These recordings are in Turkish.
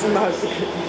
smoke.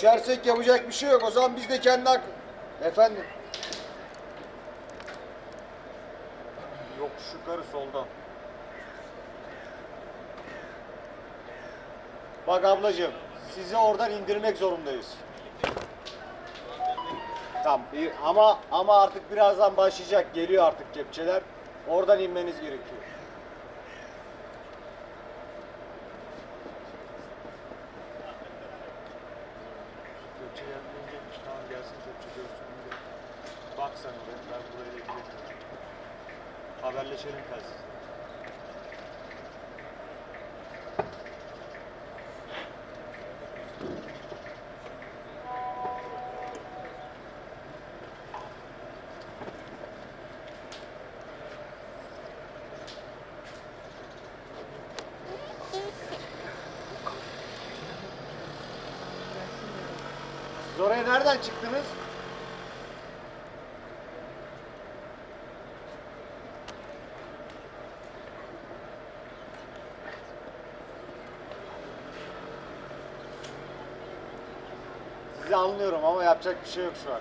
Düşersek yapacak bir şey yok. O zaman biz de kendi hak... Efendim? Yok yukarı soldan. Bak ablacığım, sizi oradan indirmek zorundayız. Tamam ama ama artık birazdan başlayacak. Geliyor artık kepçeler. Oradan inmeniz gerekiyor. Kepçe gelmeyince tamam gelsin kepçe görsün. bir de. Bak sen oraya ben burayla ilgileniyorum. Haberleşelim telsizle. nereden çıktınız? Sizi anlıyorum ama yapacak bir şey yok şu an.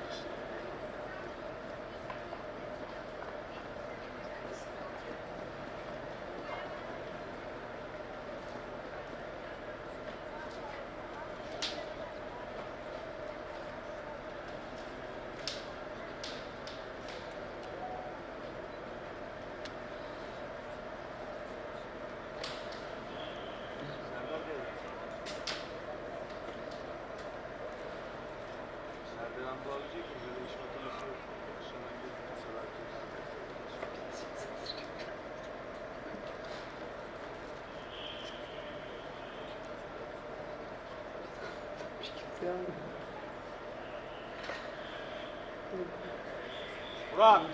Run.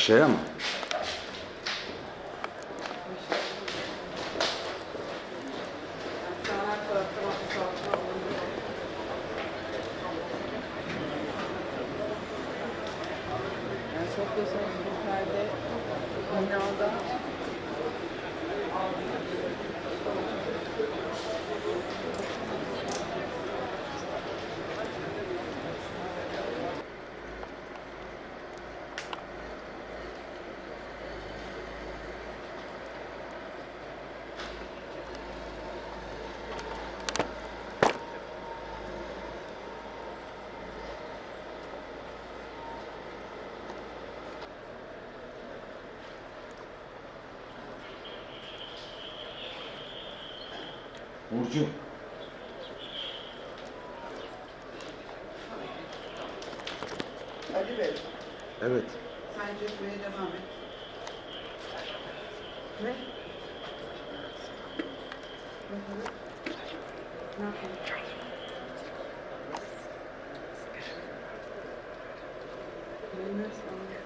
Aşağıya Evet. sen çekmeye devam et. ne? Ne yapayım? Bilmez ama.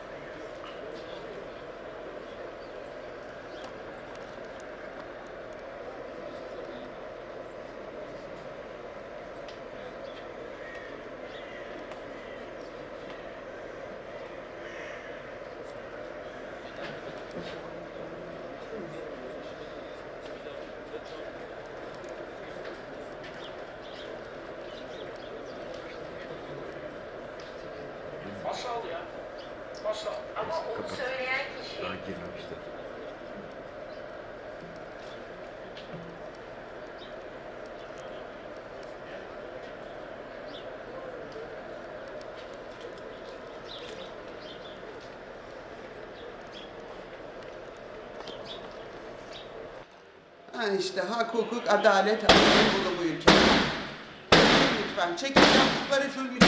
Ha işte hak, hukuk, adalet, Anadolu bu ülkede. Lütfen çekin yaptıkları zulmü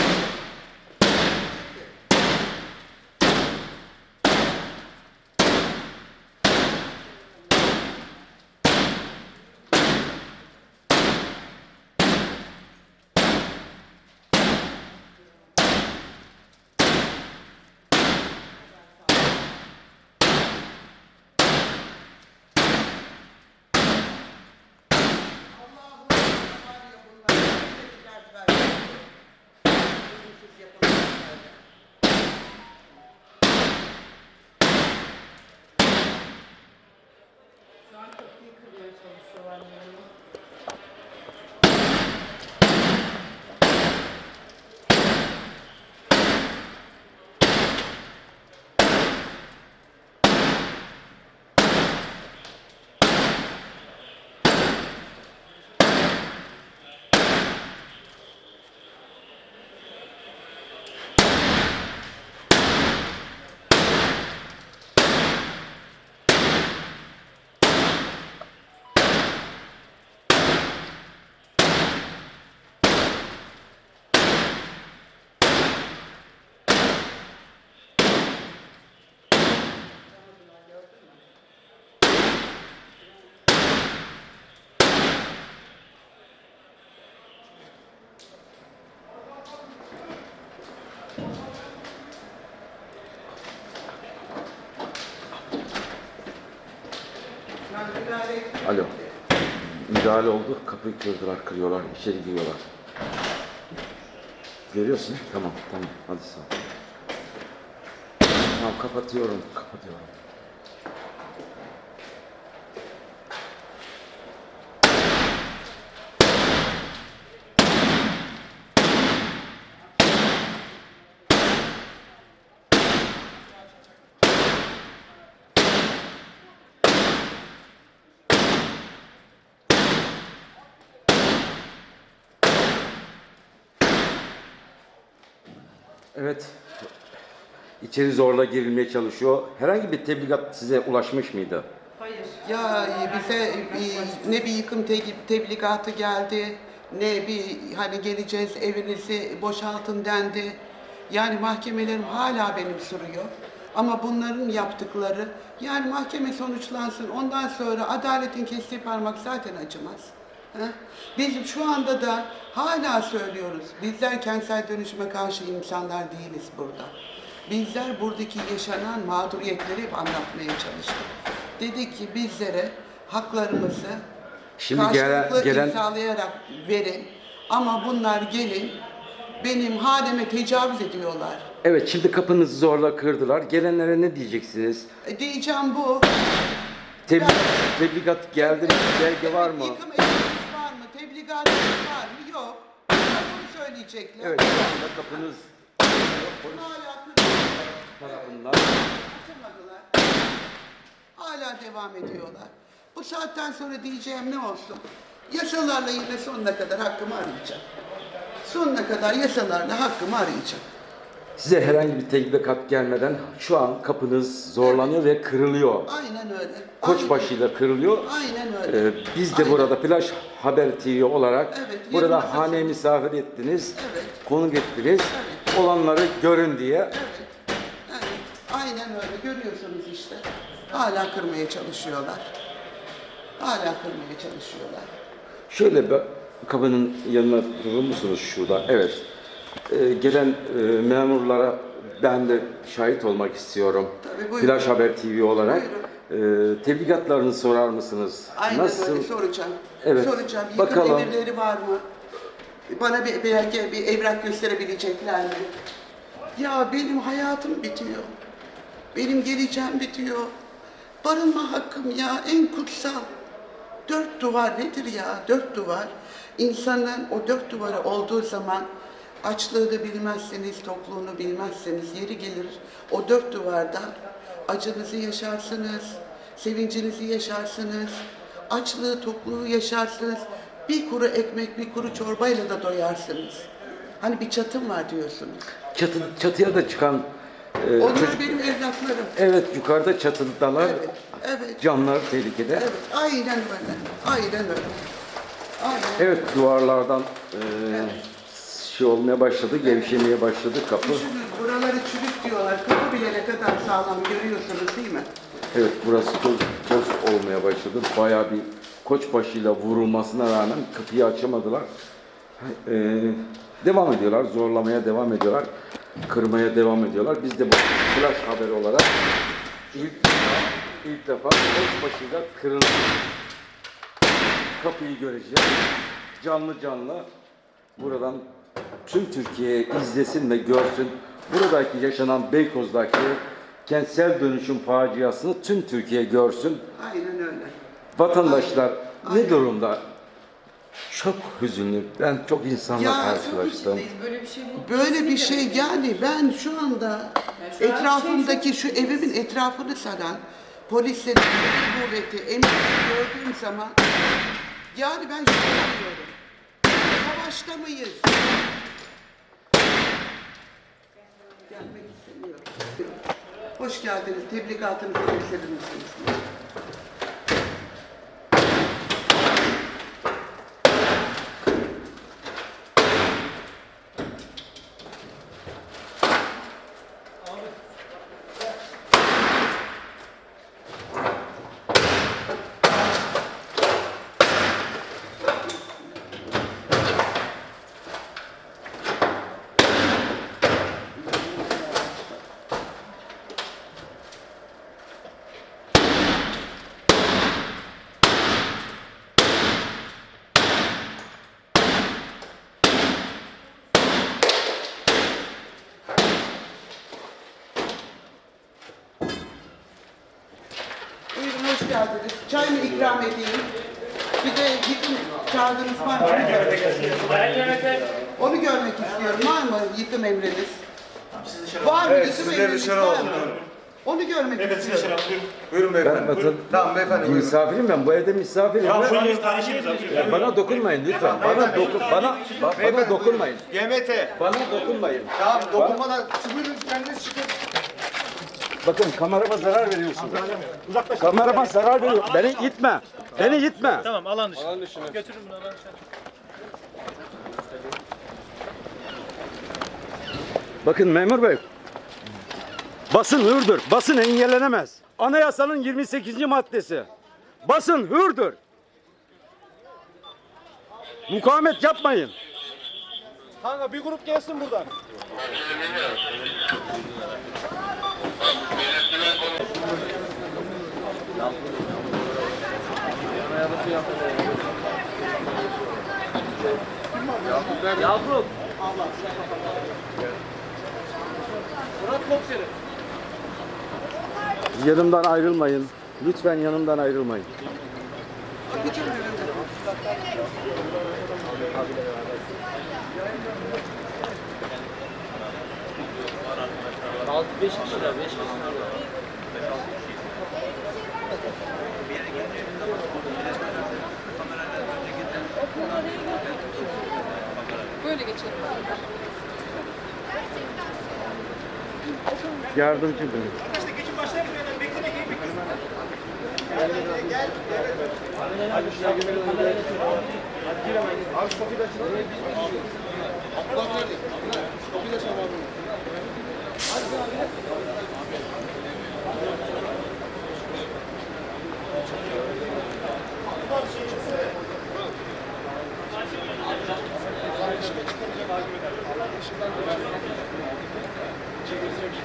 Alo. Müdahale oldu. Kapıyı kırdılar, kırıyorlar, içeri giriyorlar. Görüyorsun. Tamam, tamam. Hadi sağ ol. Tamam, kapatıyorum, kapatıyorum. Evet. İçeri zorla girilmeye çalışıyor. Herhangi bir tebligat size ulaşmış mıydı? Ya e, bize bir- ne bir yıkım te- tebligatı geldi, ne bir hani geleceğiz evinizi boşaltın dendi. Yani mahkemelerim hala benim sürüyor. Ama bunların yaptıkları, yani mahkeme sonuçlansın, ondan sonra adaletin kestiği parmak zaten acımaz. Ha? Biz şu anda da hala söylüyoruz, bizler kentsel dönüşüme karşı insanlar değiliz burada. Bizler buradaki yaşanan mağduriyetleri hep anlatmaya çalıştık. Dedik ki bizlere haklarımızı Şimdi gelen- karşılıklı gelen- imzalayarak verin. Ama bunlar gelin benim haneme tecavüz ediyorlar. Evet, şimdi kapınızı zorla kırdılar. Gelenlere ne diyeceksiniz? E, diyeceğim bu. Tebligat, tebligat geldi mi? Belge var mı? Yıkım emriniz var mı? Yok. Bunu söyleyecekler. Evet, şu anda kapınız polis Hala kırıyorlar. tarafından. Açamadılar. Hala devam ediyorlar. Bu saatten sonra diyeceğim ne olsun? Yasalarla yine sonuna kadar hakkımı arayacağım. Sonuna kadar yasalarla hakkımı arayacağım. Size herhangi bir tebligat gelmeden şu an kapınız zorlanıyor ve kırılıyor. Aynen öyle. Koçbaşıyla kırılıyor. Aynen öyle. Ee, biz de Aynen. burada Flash Haber TV olarak Evet, burada masası. haneye misafir ettiniz, Evet. konuk ettiniz. Olanları görün diye. Evet. Evet. Aynen öyle. Görüyorsunuz işte. Hala kırmaya çalışıyorlar. Hala kırmaya çalışıyorlar. Şöyle bir kapının yanına durur musunuz şurada? Evet. Ee, gelen e, memurlara ben de şahit olmak istiyorum. Tabii, buyurun. Flash Haber TV olarak. Ee, tebligatlarını sorar mısınız? Aynen Nasıl? öyle soracağım. Evet. Soracağım. Yıkım Bakalım. emirleri var mı? Bana bir, belki bir evrak gösterebilecekler mi? Ya benim hayatım bitiyor. Benim geleceğim bitiyor. Barınma hakkım ya en kutsal. Dört duvar nedir ya? Dört duvar. İnsanın o dört duvarı olduğu zaman açlığı da bilmezseniz, tokluğunu bilmezseniz yeri gelir o dört duvarda acınızı yaşarsınız, sevincinizi yaşarsınız, açlığı, tokluğu yaşarsınız. Bir kuru ekmek, bir kuru çorbayla da doyarsınız. Hani bir çatım var diyorsunuz. Çatı, çatıya da çıkan e, Onlar çocuk... benim evlatlarım. Evet yukarıda çatıdalar. Evet, evet. Canlar tehlikede. Evet, aynen öyle. Aynen öyle. Aynen. Evet duvarlardan e, şey olmaya başladı, gevşemeye başladı kapı. Düşünün buraları çürük diyorlar. Kapı bile ne kadar sağlam görüyorsunuz değil mi? Evet burası toz, toz olmaya başladı. Bayağı bir koçbaşıyla vurulmasına rağmen kapıyı açamadılar. E, devam ediyorlar, zorlamaya devam ediyorlar. Kırmaya devam ediyorlar. Biz de bu flash haber olarak ilk defa, ilk defa koçbaşıyla kırıldı. Kapıyı göreceğiz. Canlı canlı buradan tüm Türkiye izlesin ve görsün. Buradaki yaşanan Beykoz'daki kentsel dönüşüm faciasını tüm Türkiye görsün. Aynen öyle. Vatandaşlar Aynen. ne durumda? Çok hüzünlü. Ben çok insanla Ya, karşılaştım. Böyle bir şey. Böyle bir şey yani ben şu anda Yani şu an etrafımdaki şu evimin etrafını saran polislerin kuvveti, emniyeti gördüğüm zaman yani ben şunu diyorum. Savaşta mıyız? Gelmek istemiyorum. Hoş geldiniz. Tebligatınızı gösterir misiniz? Tamam beyefendi buyurun. misafirim ben. Bu evde misafirim. Tamam ben. abi. Ya bana dokunmayın lütfen. Bana dokun bana ba- bana dokunmayın. GMT. Bana dokunmayın. Tamam dokunmadan buyurun kendiniz çıkın. Bakın kamerama zarar veriyorsun. Kamerama zarar veriyor. Beni itme. Beni itme. Tamam alan dışı. Alan dışı. Götürün bunu alan dışı. Bakın memur bey. Basın hürdür. Basın engellenemez. Anayasanın 28. maddesi. Basın hürdür. Mukavemet yapmayın. Kanka bir grup gelsin buradan. Yanımdan ayrılmayın. Lütfen yanımdan ayrılmayın. Böyle geçelim. Yardımcı benim. Çekilsek.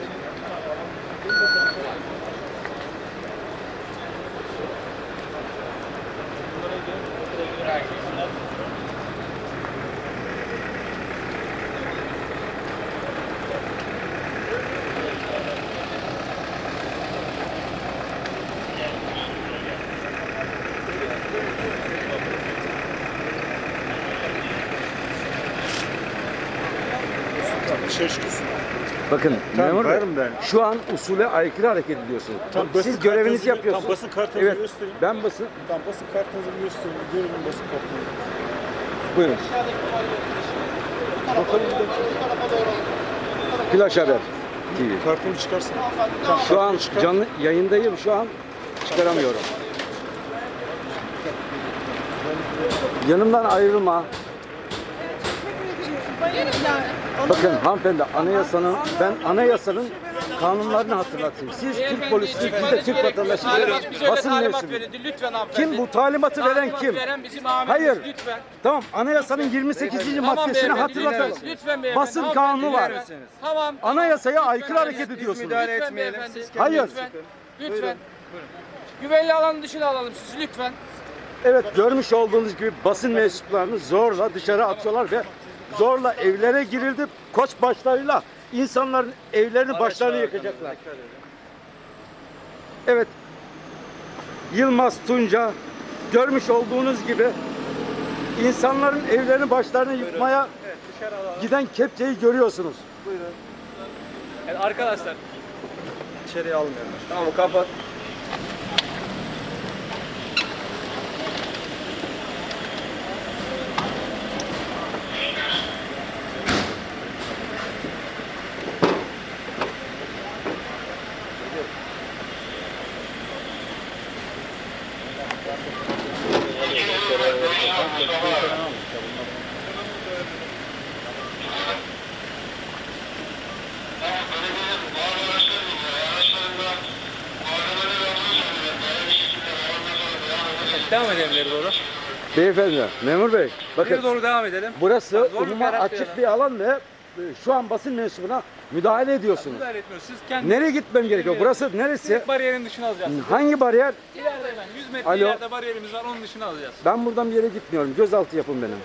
Bakın memur bey, ben. şu an usule aykırı hareket ediyorsunuz. Tam basın Siz görevinizi yapıyorsunuz. tam basın kartınızı evet, gösterin. Ben basın. Tamam basın kartınızı gösterin. Görün basın kartınızı. Buyurun. Flash Haber TV. Kartını çıkarsın. Şu an canlı yayındayım şu an çıkaramıyorum. Yanımdan ayrılma. Bakın hanımefendi anayasanın ben anayasanın kanunlarını hatırlatayım. Siz Türk polisi, biz de Türk vatandaşı basın mensubu. Lütfen hanımefendi. Kim bu talimatı veren kim? Veren bizim amirimiz. Hayır. Lütfen. Tamam anayasanın 28. Tamam maddesini hatırlatalım. Lütfen beyefendi. Basın kanunu var. Tamam. Anayasaya aykırı Lütfen, hareket ediyorsunuz. müdahale Lütfen etmeyelim. beyefendi. Hayır. Lütfen. Lütfen. Güvenli alanın dışına alalım sizi lütfen. Evet görmüş olduğunuz gibi basın mensuplarını zorla dışarı atıyorlar ve zorla evlere girildi. Koç başlarıyla insanların evlerini başlarını yakacaklar. Evet. Yılmaz Tunca görmüş olduğunuz gibi insanların evlerini başlarını yıkmaya giden kepçeyi görüyorsunuz. Evet, arkadaşlar İçeriye almıyorum. Tamam kapat. devam edelim ileri doğru. Beyefendi, memur bey, bakın doğru devam edelim. burası umuma açık bir alan ve e, şu an basın mensubuna müdahale ediyorsunuz. Müdahale etmiyoruz. Siz kendi Nereye gitmem gerekiyor? Burası neresi? direkt bariyerin dışına alacağız. Hangi bariyer? İleride hemen 100 metre Alo. ileride bariyerimiz var onun dışına alacağız. Ben buradan bir yere gitmiyorum. Gözaltı yapın benim.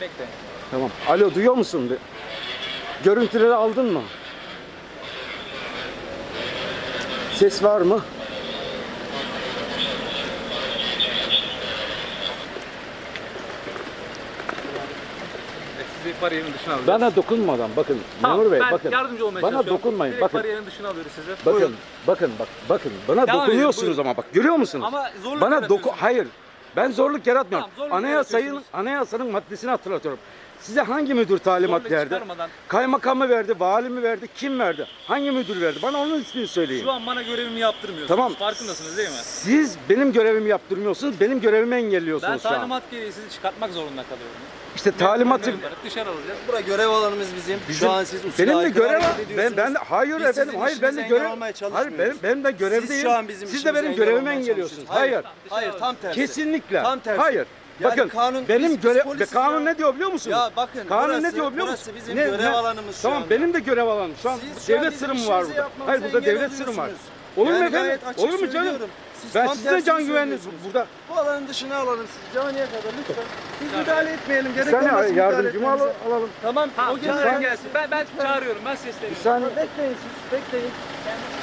Bekle. Tamam. Alo duyuyor musun? Bir- Görüntüleri aldın mı? Ses var mı? Bariyerin dışına alacağız. Bana dokunmadan bakın Tamam, Memur Bey ben bakın. yardımcı olmaya Bana dokunmayın. Direkt bakın. bariyerin dışına alıyoruz sizi. Bakın, Buyurun. bakın, bak, bakın. Bana Devam edin, dokunuyorsunuz buyurun. ama bak görüyor musunuz? Ama zorluk Bana doku hayır. Ben zorluk yaratmıyorum. Tamam, zorluk Anayasayın anayasanın maddesini hatırlatıyorum. Size hangi müdür talimat Zorluk verdi? Kaymakam mı verdi, vali mi verdi, kim verdi? Hangi müdür verdi? Bana onun ismini söyleyin. Şu an bana görevimi yaptırmıyorsunuz. Tamam. Farkındasınız değil mi? Siz benim görevimi yaptırmıyorsunuz, benim görevimi Ben engelliyorsunuz şu an. talimat gereği sizi çıkartmak zorunda kalıyorum. İşte talimatı Dışarı alacağız. Bura görev alanımız bizim. Bizim- Şu an siz benim de aykırı görev hareket ben ben hayır Biz efendim sizin hayır ben de işinize görev olmaya hayır çalışmıyoruz. benim benim de görevdeyim. Siz şu an bizim de işimize benim engel görevimi olmaya engelliyorsunuz. çalışıyorsunuz. Hayır. Hayır tam tersi. Kesinlikle. Tam tersi. Hayır. Yani bakın kanun- benim biz- biz görev polisiz kanun ya. ne diyor biliyor musunuz? Ya bakın, kanun burası- ne diyor biliyor burası musunuz? bizim görev alanımız şu Tamam anda. benim de görev alanım. Şu an Siz şu an devlet bizim sırrım var işimizi burada. yapmamıza Hayır burada engel devlet sırrım var. oluyorsunuz. Olur mu Yani efendim? gayet açık Olur mu canım? Siz Ben tam size can söylüyorsunuz. burada. Bu alanın dışına alalım siz caniye kadar lütfen. Biz müdahale etmeyelim. Bir Gerek saniye olmasın yardımcımı al- alalım. Tamam. Tamam, o gelsin. gelsin. Ben, ben çağırıyorum, ben Bir sesleniyorum. saniye. Bekleyin siz. Bekleyin.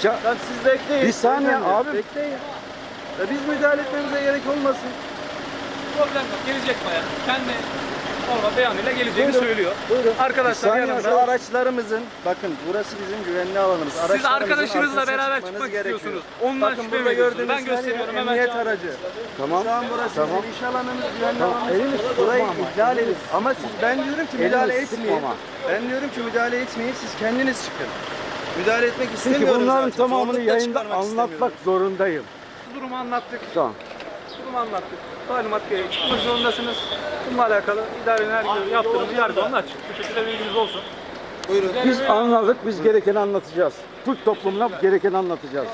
Ça- Tamam siz bekleyin. Bir saniye abi. Bekleyin. Ya biz müdahale etmemize gerek olmasın. Problem yok, gelecek baya. Kendi normal beyanıyla geleceğini Buyurun, söylüyor. Buyurun. Arkadaşlar yanımda. Şu araçlarımızın, bakın burası bizim güvenli alanımız. Siz arkadaşınızla beraber çıkmak gerekiyor. istiyorsunuz. Ondan Bakın şüphe gördüğünüz Ben gösteriyorum hemen. emniyet aracı. Tamam. Şu an burası Tamam. iş alanımız, güvenli Tamam, alanımız. elini Burayı ihlal edin. Ama siz, ben diyorum ki müdahale etmeyin. Ben diyorum ki müdahale etmeyin, siz kendiniz çıkın. Müdahale etmek istemiyorum bunların zaten. tamamını yayında anlatmak zorundayım. Durumu anlattık. Tamam. Durumu anlattık. Talimat gereği çıkmak zorundasınız. Bununla alakalı idarenin her gün yaptırımı yargı onun açık. Bu şekilde bilginiz olsun. Buyurun. Biz anladık, biz gerekeni anlatacağız. Türk toplumuna gerekeni anlatacağız.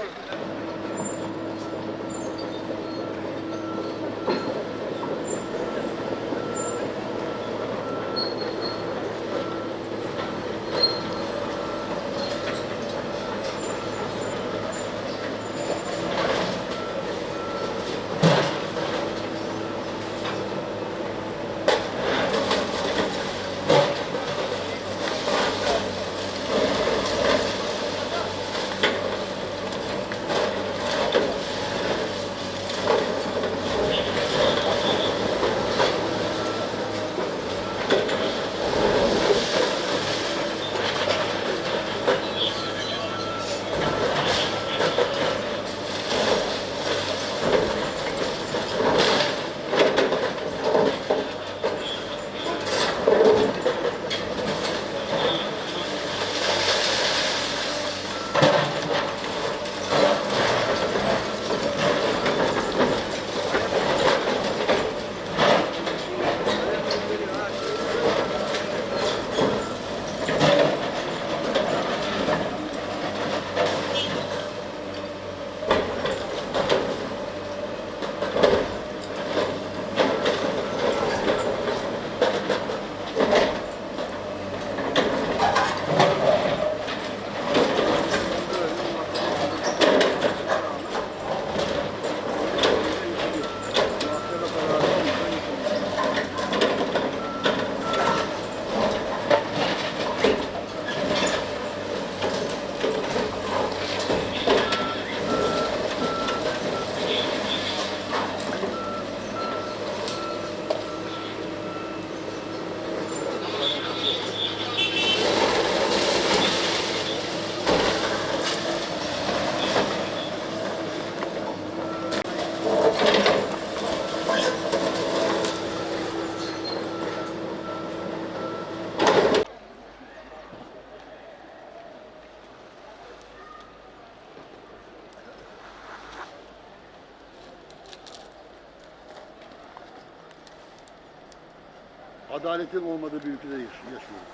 Adaletin olmadığı bir ülkede yaş- yaşıyoruz.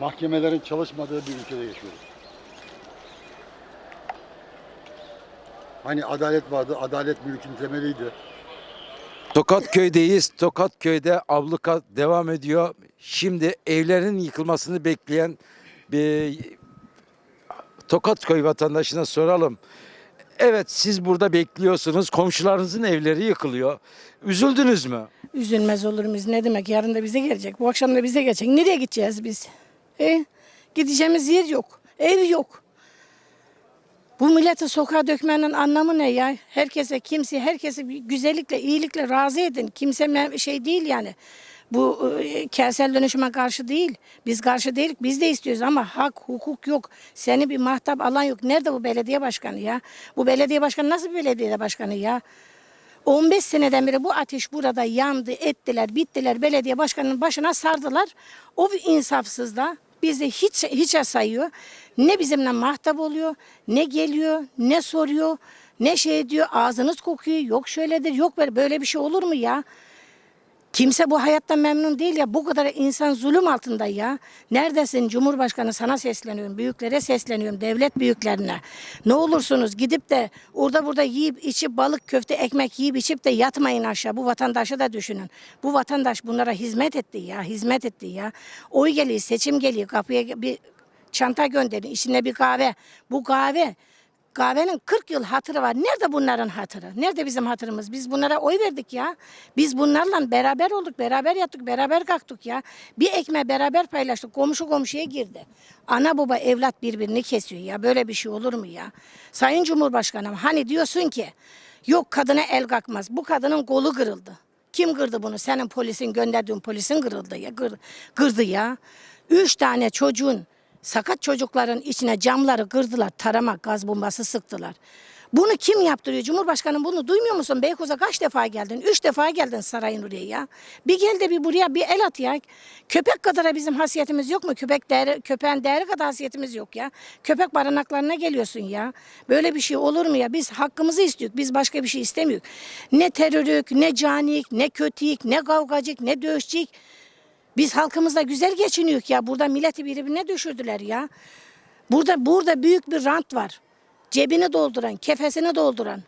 Mahkemelerin çalışmadığı bir ülkede yaşıyoruz. Hani adalet vardı, adalet mülkün temeliydi. Tokat köydeyiz. Tokat köyde abluka devam ediyor. Şimdi evlerin yıkılmasını bekleyen bir Tokat köy vatandaşına soralım. Evet siz burada bekliyorsunuz. Komşularınızın evleri yıkılıyor. Üzüldünüz mü? Üzülmez olur muyuz? Ne demek? Yarın da bize gelecek. Bu akşam da bize gelecek. Nereye gideceğiz biz? E? Gideceğimiz yer yok. Ev yok. Bu milleti sokağa dökmenin anlamı ne ya? Herkese, kimse, herkese bir güzellikle, iyilikle razı edin. Kimse şey değil yani. Bu e, kentsel dönüşüme karşı değil. Biz karşı değiliz. Biz de istiyoruz ama hak, hukuk yok. Seni bir mahtap alan yok. Nerede bu belediye başkanı ya? Bu belediye başkanı nasıl bir belediye başkanı ya? 15 seneden beri bu ateş burada yandı, ettiler, bittiler. Belediye başkanının başına sardılar. O insafsız da bizi hiç hiçe sayıyor. Ne bizimle mahtap oluyor, ne geliyor, ne soruyor, ne şey diyor. Ağzınız kokuyor, yok şöyledir, yok böyle. Böyle bir şey olur mu ya? Kimse bu hayattan memnun değil ya. Bu kadar insan zulüm altında ya. Neredesin Cumhurbaşkanı sana sesleniyorum. Büyüklere sesleniyorum. Devlet büyüklerine. Ne olursunuz gidip de orada burada yiyip içip balık köfte ekmek yiyip içip de yatmayın aşağı. Bu vatandaşı da düşünün. Bu vatandaş bunlara hizmet etti ya. Hizmet etti ya. Oy geliyor seçim geliyor. Kapıya bir çanta gönderin. içinde bir kahve. Bu kahve Kahvenin 40 yıl hatırı var. Nerede bunların hatırı? Nerede bizim hatırımız? Biz bunlara oy verdik ya. Biz bunlarla beraber olduk, beraber yattık, beraber kalktık ya. Bir ekmeği beraber paylaştık. Komşu komşuya girdi. Ana baba evlat birbirini kesiyor ya. Böyle bir şey olur mu ya? Sayın Cumhurbaşkanım hani diyorsun ki yok kadına el kalkmaz. Bu kadının kolu kırıldı. Kim kırdı bunu? Senin polisin gönderdiğin polisin kırıldı ya. Kır, kırdı ya. Üç tane çocuğun Sakat çocukların içine camları kırdılar, tarama, gaz bombası sıktılar. Bunu kim yaptırıyor? Cumhurbaşkanım bunu duymuyor musun? Beykoz'a kaç defa geldin? Üç defa geldin sarayın oraya ya. Bir gel de bir buraya bir el at ya. Köpek kadar bizim hasiyetimiz yok mu? Köpek değeri, köpeğin değeri kadar hasiyetimiz yok ya. Köpek barınaklarına geliyorsun ya. Böyle bir şey olur mu ya? Biz hakkımızı istiyoruz. Biz başka bir şey istemiyoruz. Ne terörük, ne canik, ne kötülük, ne kavgacık, ne dövüşçük. Biz halkımızla güzel geçiniyoruz ya. Burada milleti birbirine düşürdüler ya. Burada burada büyük bir rant var. Cebini dolduran, kefesini dolduran.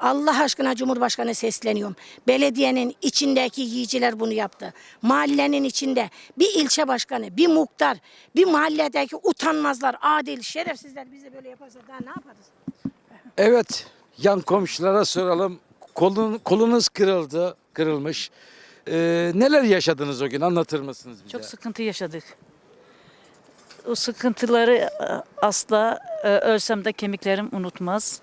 Allah aşkına Cumhurbaşkanı sesleniyorum. Belediyenin içindeki yiyiciler bunu yaptı. Mahallenin içinde bir ilçe başkanı, bir muhtar, bir mahalledeki utanmazlar, adil, şerefsizler bize böyle yaparsa daha ne yaparız? Evet, yan komşulara soralım. Kolun, kolunuz kırıldı, kırılmış. Ee, neler yaşadınız o gün anlatır mısınız bize? Çok sıkıntı yaşadık. O sıkıntıları e, asla e, ölsem de kemiklerim unutmaz.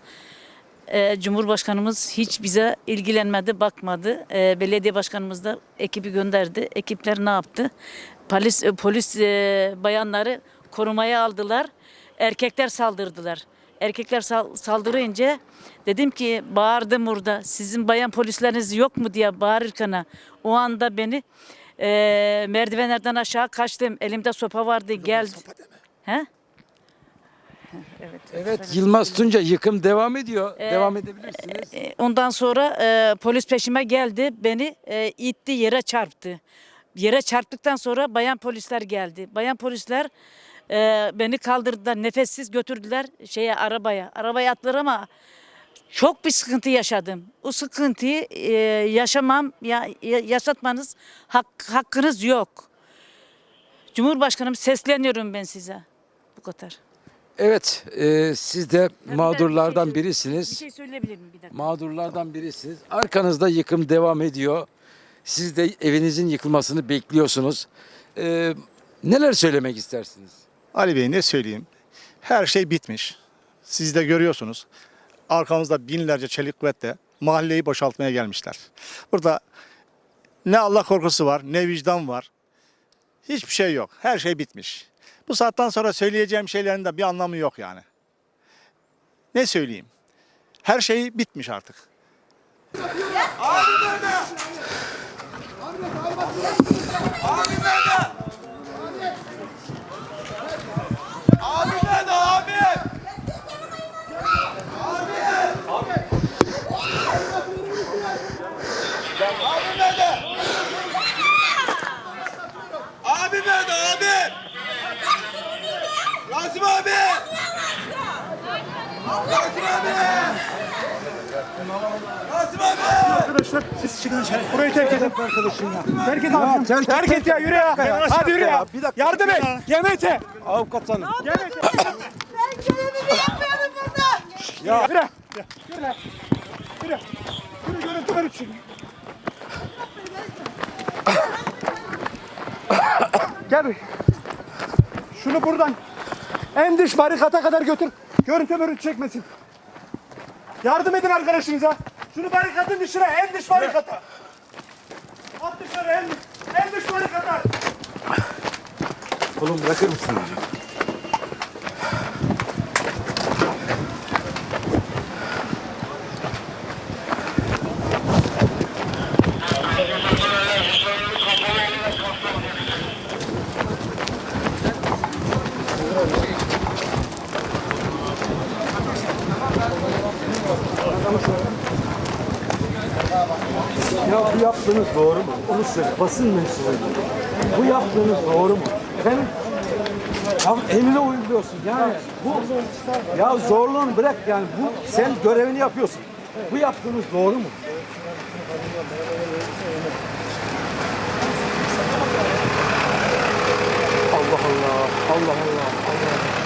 E, Cumhurbaşkanımız hiç bize ilgilenmedi, bakmadı. Belediye başkanımız da ekibi gönderdi. Ekipler ne yaptı? Polis polis bayanları korumaya aldılar. Erkekler saldırdılar. Erkekler sal- saldırınca dedim ki bağırdım orada. Sizin bayan polisleriniz yok mu diye bağırırken o anda beni e, merdivenlerden aşağı kaçtım. Elimde sopa vardı. Geldi. He? Evet. Evet, Yılmaz Tunca yıkım devam ediyor. Ee, devam edebilirsiniz. E, Ondan sonra e, polis peşime geldi. Beni e, itti yere çarptı. Yere çarptıktan sonra bayan polisler geldi. Bayan polisler e, beni kaldırdılar. Nefessiz götürdüler şeye arabaya. Arabaya attılar ama çok bir sıkıntı yaşadım. O sıkıntıyı e, yaşamam, ya, ya- yaşatmanız hak, hakkınız yok. Cumhurbaşkanım sesleniyorum ben size. Bu kadar. Evet, e, siz de bir mağdurlardan şey söyle- birisiniz. Bir şey söyleyebilir miyim? Bir dakika. Mağdurlardan birisiniz. Arkanızda yıkım devam ediyor. Siz de evinizin yıkılmasını bekliyorsunuz. Ee, neler söylemek istersiniz? Ali Bey ne söyleyeyim? Her şey bitmiş. Siz de görüyorsunuz. Arkamızda binlerce çelik kuvvetle mahalleyi boşaltmaya gelmişler. Burada ne Allah korkusu var, ne vicdan var. Hiçbir şey yok. Her şey bitmiş. Bu saatten sonra söyleyeceğim şeylerin de bir anlamı yok yani. Ne söyleyeyim? Her şey bitmiş artık. Abi nerede abi? Rasim abi! Rasim abi! Rasim abi! Arkadaşlar siz çıkın dışarı. Burayı terk edin. arkadaşım ya. Terk et abi. terk, terk et ya yürü ya. Hadi yürü ya. Bir dakika. Yardım et. Yemek ye. Avukat hanım. Yemek ye. Ben görevimi yapıyorum burada. Ya. Yürü. Yürü. Yürü. Yürü görüntü ver için. Gel bir. Şunu buradan en dış barikata kadar götür. Görüntü mörüntü çekmesin. Yardım edin arkadaşınıza. Şunu barikatın dışına en dış barikata. At dışarı en, en dış Oğlum bırakır mısın hocam? Ya bu yaptığınız doğru mu? Onu. Basın mensubu. Bu yaptığınız doğru mu? Efendim? Ya emri uyguluyorsun yani. Bu ya zorluğunu bırak yani. Bu sen görevini yapıyorsun. Bu yaptığınız doğru mu? Allah Allah. Allah Allah. Allah.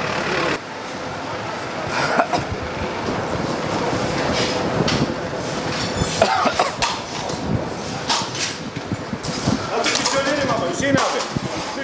Hadi bir söyleyelim ama Hüseyin abi. Dur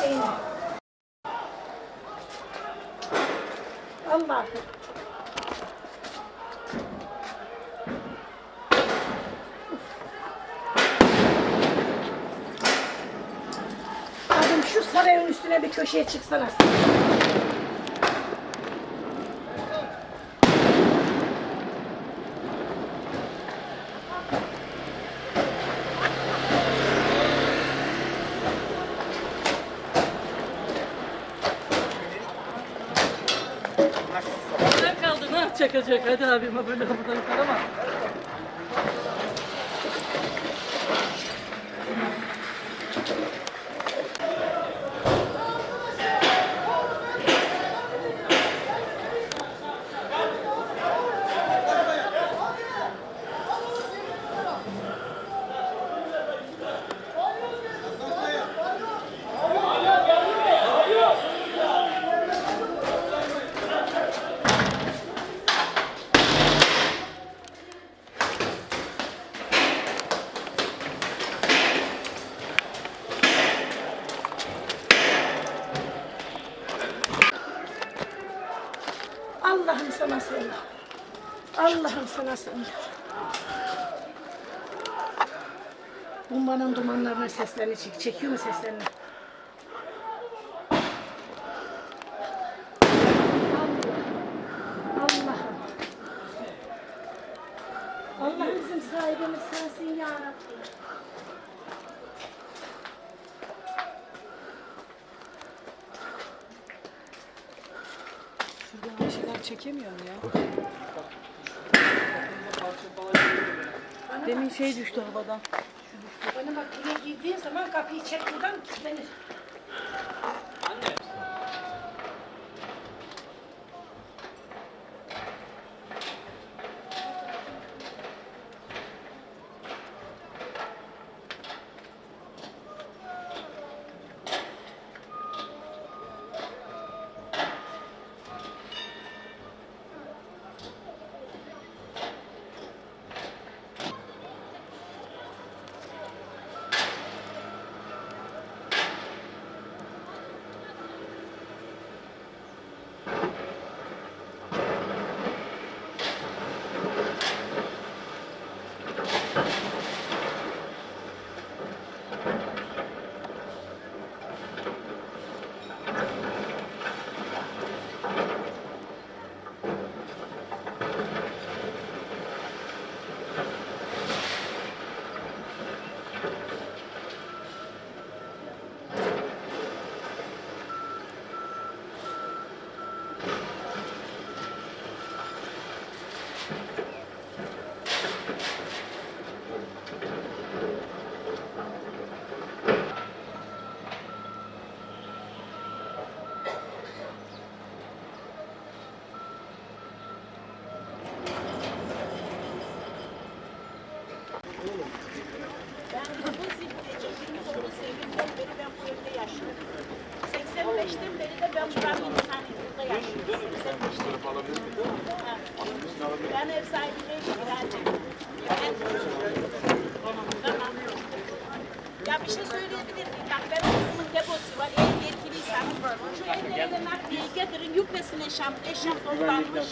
şeyini. Allah. Kadın şu sarayın üstüne bir köşeye çıksana. Ne kaldı ne çekecek hadi abime böyle buradan yukarı ama. Allah'ım sana sığınır. Allah'ım sana sığınır. Bombanın dumanlarına seslerini çek. Çekiyor mu seslerini? Allah bizim sahibimiz sensin ya Rabbi. Şuradan bir şeyler çekemiyorum ya. Demin şey düştü havadan. Bana bak buraya girdiğin zaman kapıyı çek buradan kilitlenir.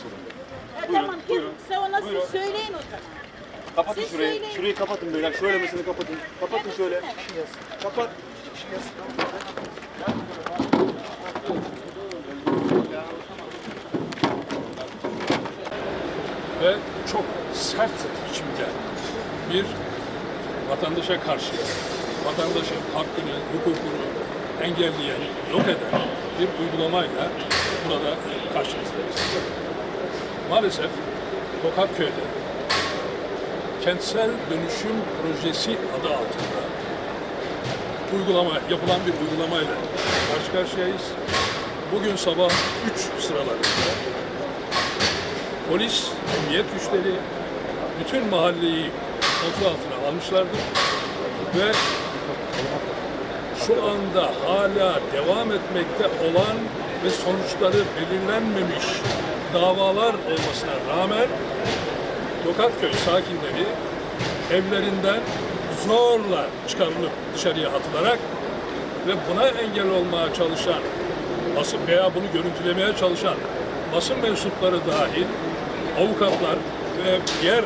Toplanmış. Ya tamam size ona siz söyleyin o zaman. Kapatın Siz şurayı. söyleyin. Şurayı kapatın beyler. Şöyle mesela kapatın. Kapatın şöyle. Kapat. ve çok sert biçimde bir vatandaşa karşı vatandaşın hakkını, hukukunu engelleyen, yok eden bir uygulamayla burada karşınızdayız. Maalesef Tokatköy'de kentsel dönüşüm projesi adı altında uygulama, yapılan bir uygulamayla karşı karşıyayız. Bugün sabah 3 sıralarında polis, emniyet güçleri bütün mahalleyi kontrol altına almışlardır ve şu anda hala devam etmekte olan ve sonuçları belirlenmemiş davalar olmasına rağmen Tokatköy sakinleri evlerinden zorla çıkarılıp dışarıya atılarak ve buna engel olmaya çalışan basın veya bunu görüntülemeye çalışan basın mensupları dahil avukatlar ve diğer e,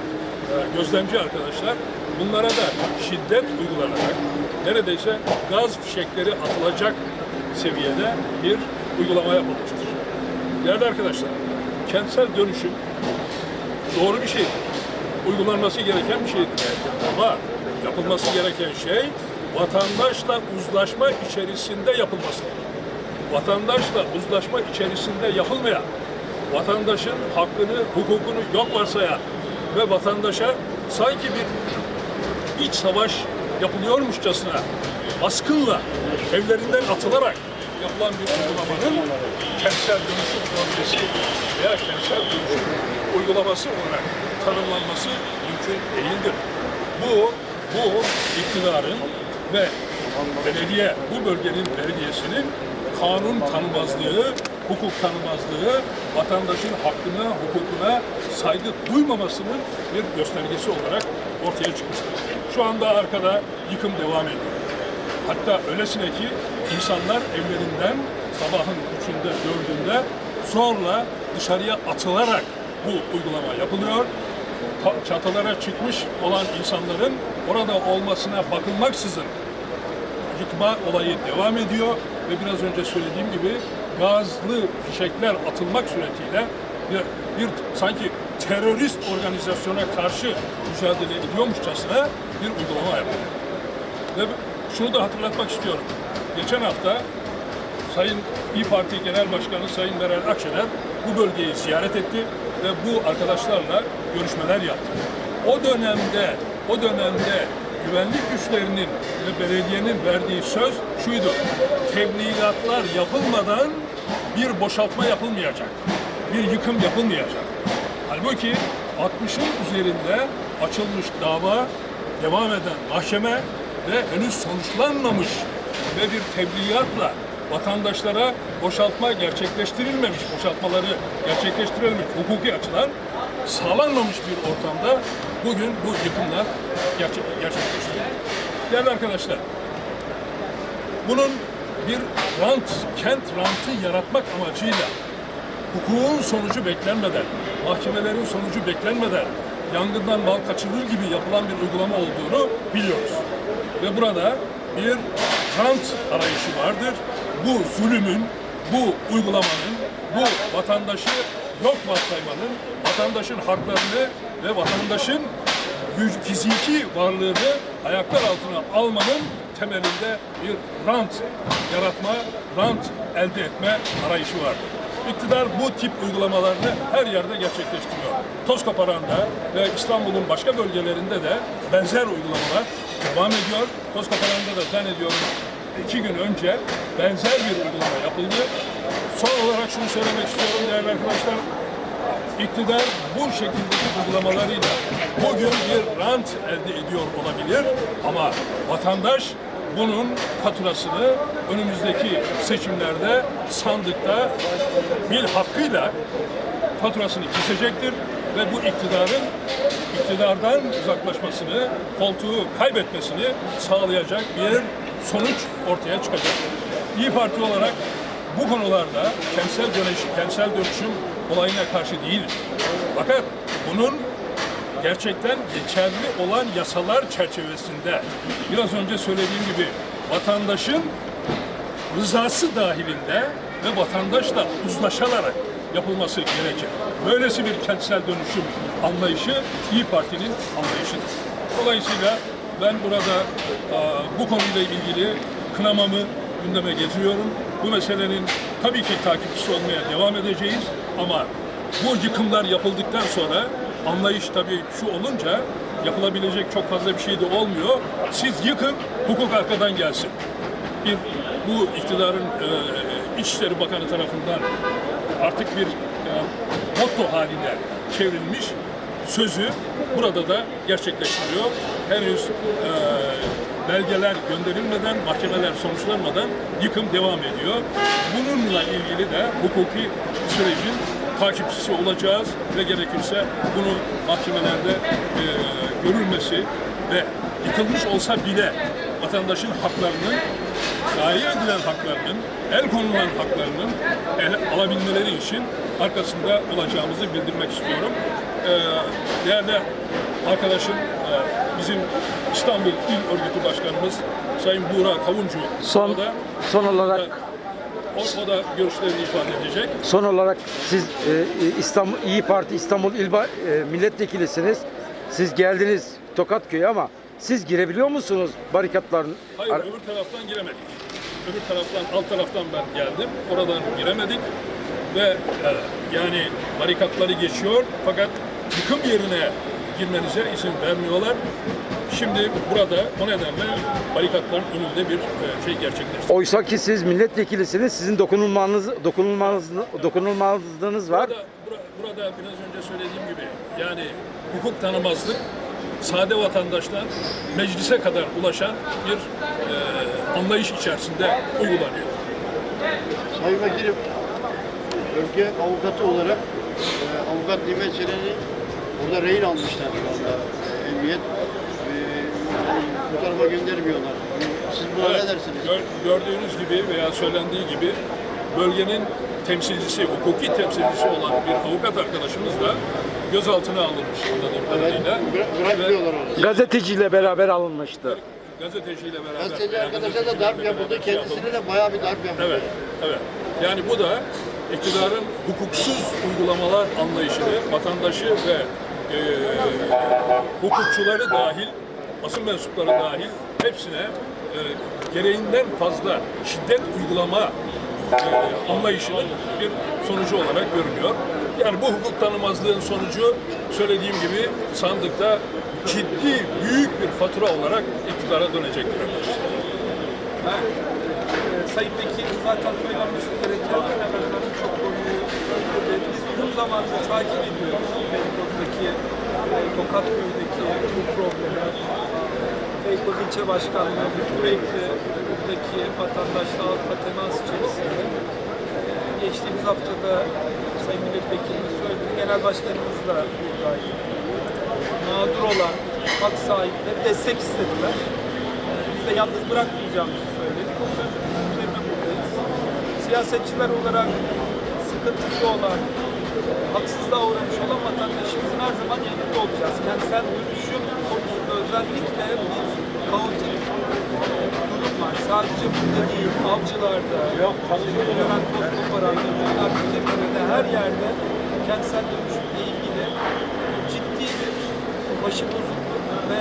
gözlemci arkadaşlar bunlara da şiddet uygulanarak neredeyse gaz fişekleri atılacak seviyede bir uygulama yapılmıştır. Değerli arkadaşlar, kentsel dönüşüm doğru bir şeydir. Uygulanması gereken bir şeydir. Ama yapılması gereken şey vatandaşla uzlaşma içerisinde yapılmasıdır. Vatandaşla uzlaşma içerisinde yapılmayan, vatandaşın hakkını, hukukunu yok varsayan ve vatandaşa sanki bir iç savaş yapılıyormuşçasına baskınla evlerinden atılarak yapılan bir uygulamanın kentsel dönüşüm projesi veya kentsel dönüşüm uygulaması olarak tanımlanması mümkün değildir. Bu, bu iktidarın ve belediye, bu bölgenin belediyesinin kanun tanımazlığı, hukuk tanımazlığı, vatandaşın hakkına, hukukuna saygı duymamasının bir göstergesi olarak ortaya çıkmıştır. Şu anda arkada yıkım devam ediyor. Hatta öylesine ki insanlar evlerinden sabahın üçünde, dördünde zorla dışarıya atılarak bu uygulama yapılıyor. Çatılara çıkmış olan insanların orada olmasına bakılmaksızın yıkma olayı devam ediyor ve biraz önce söylediğim gibi gazlı fişekler atılmak suretiyle bir, bir sanki terörist organizasyona karşı mücadele ediyormuşçasına bir uygulama yapılıyor. Ve şunu da hatırlatmak istiyorum. Geçen hafta Sayın İYİ Parti Genel Başkanı Sayın Meral Akşener bu bölgeyi ziyaret etti ve bu arkadaşlarla görüşmeler yaptı. O dönemde, o dönemde güvenlik güçlerinin ve belediyenin verdiği söz şuydu. Tebligatlar yapılmadan bir boşaltma yapılmayacak. Bir yıkım yapılmayacak. Halbuki 60'ın üzerinde açılmış dava, devam eden mahkeme ve henüz sonuçlanmamış ve bir tebligatla vatandaşlara boşaltma gerçekleştirilmemiş, boşaltmaları gerçekleştirilmemiş hukuki açıdan sağlanmamış bir ortamda bugün bu yıkımlar gerçek, gerçekleştiriyor. Değerli arkadaşlar, bunun bir rant, kent rantı yaratmak amacıyla hukukun sonucu beklenmeden, mahkemelerin sonucu beklenmeden yangından mal kaçırılır gibi yapılan bir uygulama olduğunu biliyoruz. Ve burada bir rant arayışı vardır. Bu zulümün, bu uygulamanın, bu vatandaşı yok varsaymanın, vatandaşın haklarını ve vatandaşın fiziki varlığını ayaklar altına almanın temelinde bir rant yaratma, rant elde etme arayışı vardır. İktidar bu tip uygulamalarını her yerde gerçekleştiriyor. Tozkoparan'da ve İstanbul'un başka bölgelerinde de benzer uygulamalar devam ediyor. Tozkoparan'da da zannediyorum iki gün önce benzer bir uygulama yapıldı. Son olarak şunu söylemek istiyorum değerli arkadaşlar. İktidar bu şekildeki uygulamalarıyla bugün bir rant elde ediyor olabilir ama vatandaş bunun faturasını önümüzdeki seçimlerde sandıkta bil hakkıyla faturasını kesecektir ve bu iktidarın iktidardan uzaklaşmasını, koltuğu kaybetmesini sağlayacak bir sonuç ortaya çıkacak. İyi Parti olarak bu konularda kentsel dönüşüm, kentsel dönüşüm olayına karşı değil. Fakat bunun gerçekten geçerli olan yasalar çerçevesinde biraz önce söylediğim gibi vatandaşın rızası dahilinde ve vatandaşla uzlaşılarak yapılması gerekir. Böylesi bir kentsel dönüşüm anlayışı İyi Parti'nin anlayışıdır. Dolayısıyla ben burada aa, bu konuyla ilgili kınamamı gündeme getiriyorum. Bu meselenin tabii ki takipçisi olmaya devam edeceğiz ama bu yıkımlar yapıldıktan sonra anlayış tabii şu olunca yapılabilecek çok fazla bir şey de olmuyor. Siz yıkın, hukuk arkadan gelsin bir bu iktidarın e, İçişleri Bakanı tarafından artık bir e, motto haline çevrilmiş sözü burada da gerçekleştiriyor. Henüz e, belgeler gönderilmeden, mahkemeler sonuçlanmadan yıkım devam ediyor. Bununla ilgili de hukuki sürecin takipçisi olacağız ve gerekirse bunu mahkemelerde e, görülmesi ve yıkılmış olsa bile vatandaşın haklarının, şair edilen haklarının, el konulan haklarının el alabilmeleri için arkasında olacağımızı bildirmek istiyorum. Ee, değerli arkadaşım, e, bizim İstanbul İl Örgütü Başkanımız Sayın Buğra Kavuncu Son- o da, son olarak- o, o da görüşlerini ifade edecek. Son olarak siz e, İstanbul İyi Parti İstanbul İl Ba- e, Milletvekilisiniz. Siz geldiniz Tokatköy'e ama siz girebiliyor musunuz barikatların? Hayır, öbür taraftan giremedik. Öbür taraftan, alt taraftan ben geldim. Oradan giremedik. Ve e, yani barikatları geçiyor fakat yıkım yerine girmenize izin vermiyorlar. Şimdi burada o nedenle barikatların önünde bir e, şey gerçekleşti. Oysa ki siz milletvekilisiniz. Sizin dokunulmanız dokunulmanız dokunulmazlığınız var. Burada, bura- burada biraz önce söylediğim gibi yani hukuk tanımazlık sade vatandaştan meclise kadar ulaşan bir e, anlayış içerisinde uygulanıyor. Sayın Vekilim, bölge avukatı olarak e, avukat Nimet Çelen'i burada rehin almışlar şu anda e, emniyet. E, bu tarafa göndermiyorlar. Siz buna Evet, ne dersiniz? gör- gördüğünüz gibi veya söylendiği gibi bölgenin temsilcisi, hukuki temsilcisi olan bir avukat arkadaşımız da gözaltına alınmış anladığım kadarıyla. bıra- bırakmıyorlar onu. Gazeteciyle beraber alınmıştı. Gazeteciyle beraber. Gazeteci arkadaşa da darp yapıldı, şey kendisine yapıldı. de bayağı bir darp yapıldı. Evet, evet. Yani bu da iktidarın hukuksuz uygulamalar anlayışını vatandaşı ve e, hukukçuları dahil, basın mensupları dahil hepsine e, gereğinden fazla şiddet uygulama e, anlayışının bir sonucu olarak görünüyor. Yani bu hukuk tanımazlığın sonucu söylediğim gibi sandıkta ciddi büyük bir fatura olarak iktidara dönecektir. Ben, e, Sayın Vekil zaten söylenmesi gereken çok konuyu. Biz uzun zamandır takip ediyoruz E, Tokatköy'deki bu problemi. Beykoz İlçe Başkanlığı sürekli buradaki vatandaşla halkla temas içerisinde. E, Geçtiğimiz haftada Sayın Milletvekilimiz söyledi, Genel Başkanımız da buradaydı. Mağdur olan hak sahipleri destek istediler. Biz de yalnız bırakmayacağımızı söyledik. O sözümüzün üzerine buradayız. Siyasetçiler olarak sıkıntısı olan, haksızlığa uğramış olan vatandaşımızın her zaman yanında olacağız. Kentsel dönüşüm konusunda özellikle bir kaotik durum var. Sadece burada değil, avcılarda, Levent Tozkoparan'da, Akçetepe'de her yerde kentsel dönüşümle ilgili ciddi bir başıbozukluk ve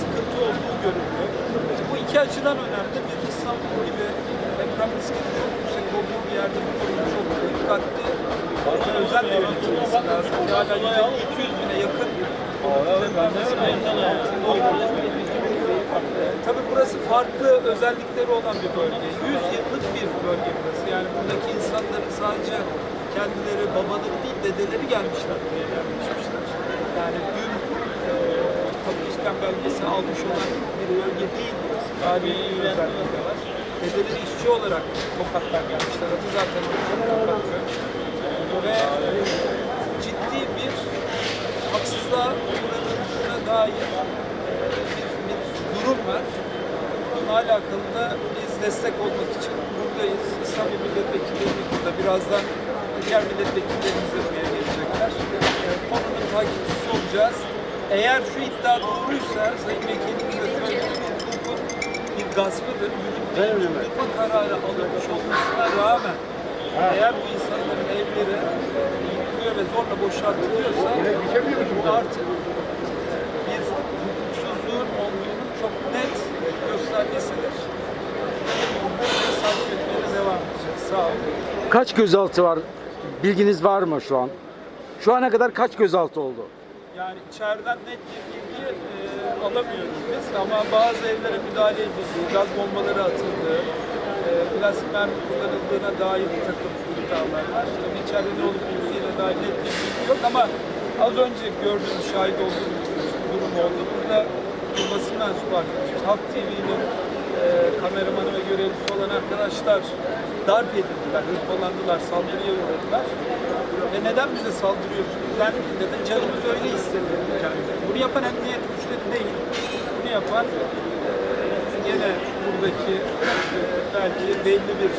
sıkıntı olduğu görülüyor. Bu iki açıdan önemli. Bir İstanbul gibi deprem riskinin çok yüksek olduğu bir yerde bu ve özel yönetilmesi lazım. Ki Hala 200 bine yakın Tabii burası farklı özellikleri olan bir bölge. 100 yıllık bir bölge burası. Yani buradaki insanların sadece kendileri, babaları değil, dedeleri gelmişler yerleşmişler. Yani dün e, iskan belgesi almış olan bir bölge değil burası. tarihi özelliği de var. Bedelli işçi olarak Tokat'tan gelmişler. Adı zaten Tokat Köy. Ve ciddi bir haksızlığa uğradığına dair e, bir, bir durum var. Bununla alakalı da biz destek olmak için buradayız. İstanbul milletvekillerimiz burada. Birazdan diğer milletvekillerimiz de buraya gelecekler. Konunun takipçisi olacağız. Eğer şu iddia doğruysa Sayın Vekilimiz de söylediği hukukun bir gaspıdır. Yürütme kararı alınmış olmasına rağmen eğer bu insanların evleri yıkılıyor ve zorla boşaltılıyorsa bu artık bir hukuksuzluğun olduğunu çok net göstergesidir. Bunu takip etmeye devam edeceğiz. Sağ olun. Kaç gözaltı var? Bilginiz var mı şu an? Şu ana kadar kaç gözaltı oldu? Yani içeriden net bir bilgi e, alamıyoruz biz ama bazı evlere müdahale edildi, gaz bombaları atıldı, e, plastik mermi kullanıldığına dair bir takım iddialar var. Tabii içeride ne olup bittiğine dair net bir bilgi yok ama az önce gördüğümüz, şahit olduğumuz durum oldu. Burada bir basın mensubu arkadaşımız, Halk TV'nin e, kameramanı ve görevlisi olan arkadaşlar darp edildiler, hırpalandılar, saldırıya uğradılar. Ve neden bize saldırıyorsunuz dendiğinde de canımız öyle istedi. Bunu yapan emniyet güçleri değil. Bunu yapan e, gene buradaki e, belki belli bir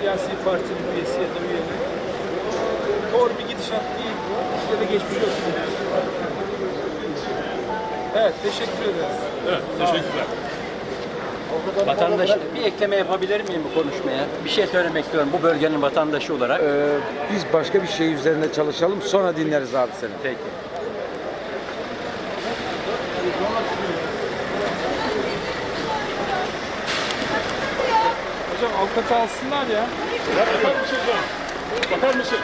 siyasi partinin üyesi ya da üyeli. Doğru bir gidişat değil bu. Size de geçmiş olsun. Evet, teşekkür ederiz. Evet, teşekkürler. Vatandaş bir ekleme yapabilir miyim bu konuşmaya? Bir şey söylemek istiyorum bu bölgenin vatandaşı olarak. Ee, biz başka bir şey üzerinde çalışalım sonra dinleriz abi seni. Peki. Avukatı alsınlar ya. Bakar mısın? Bakar mısın?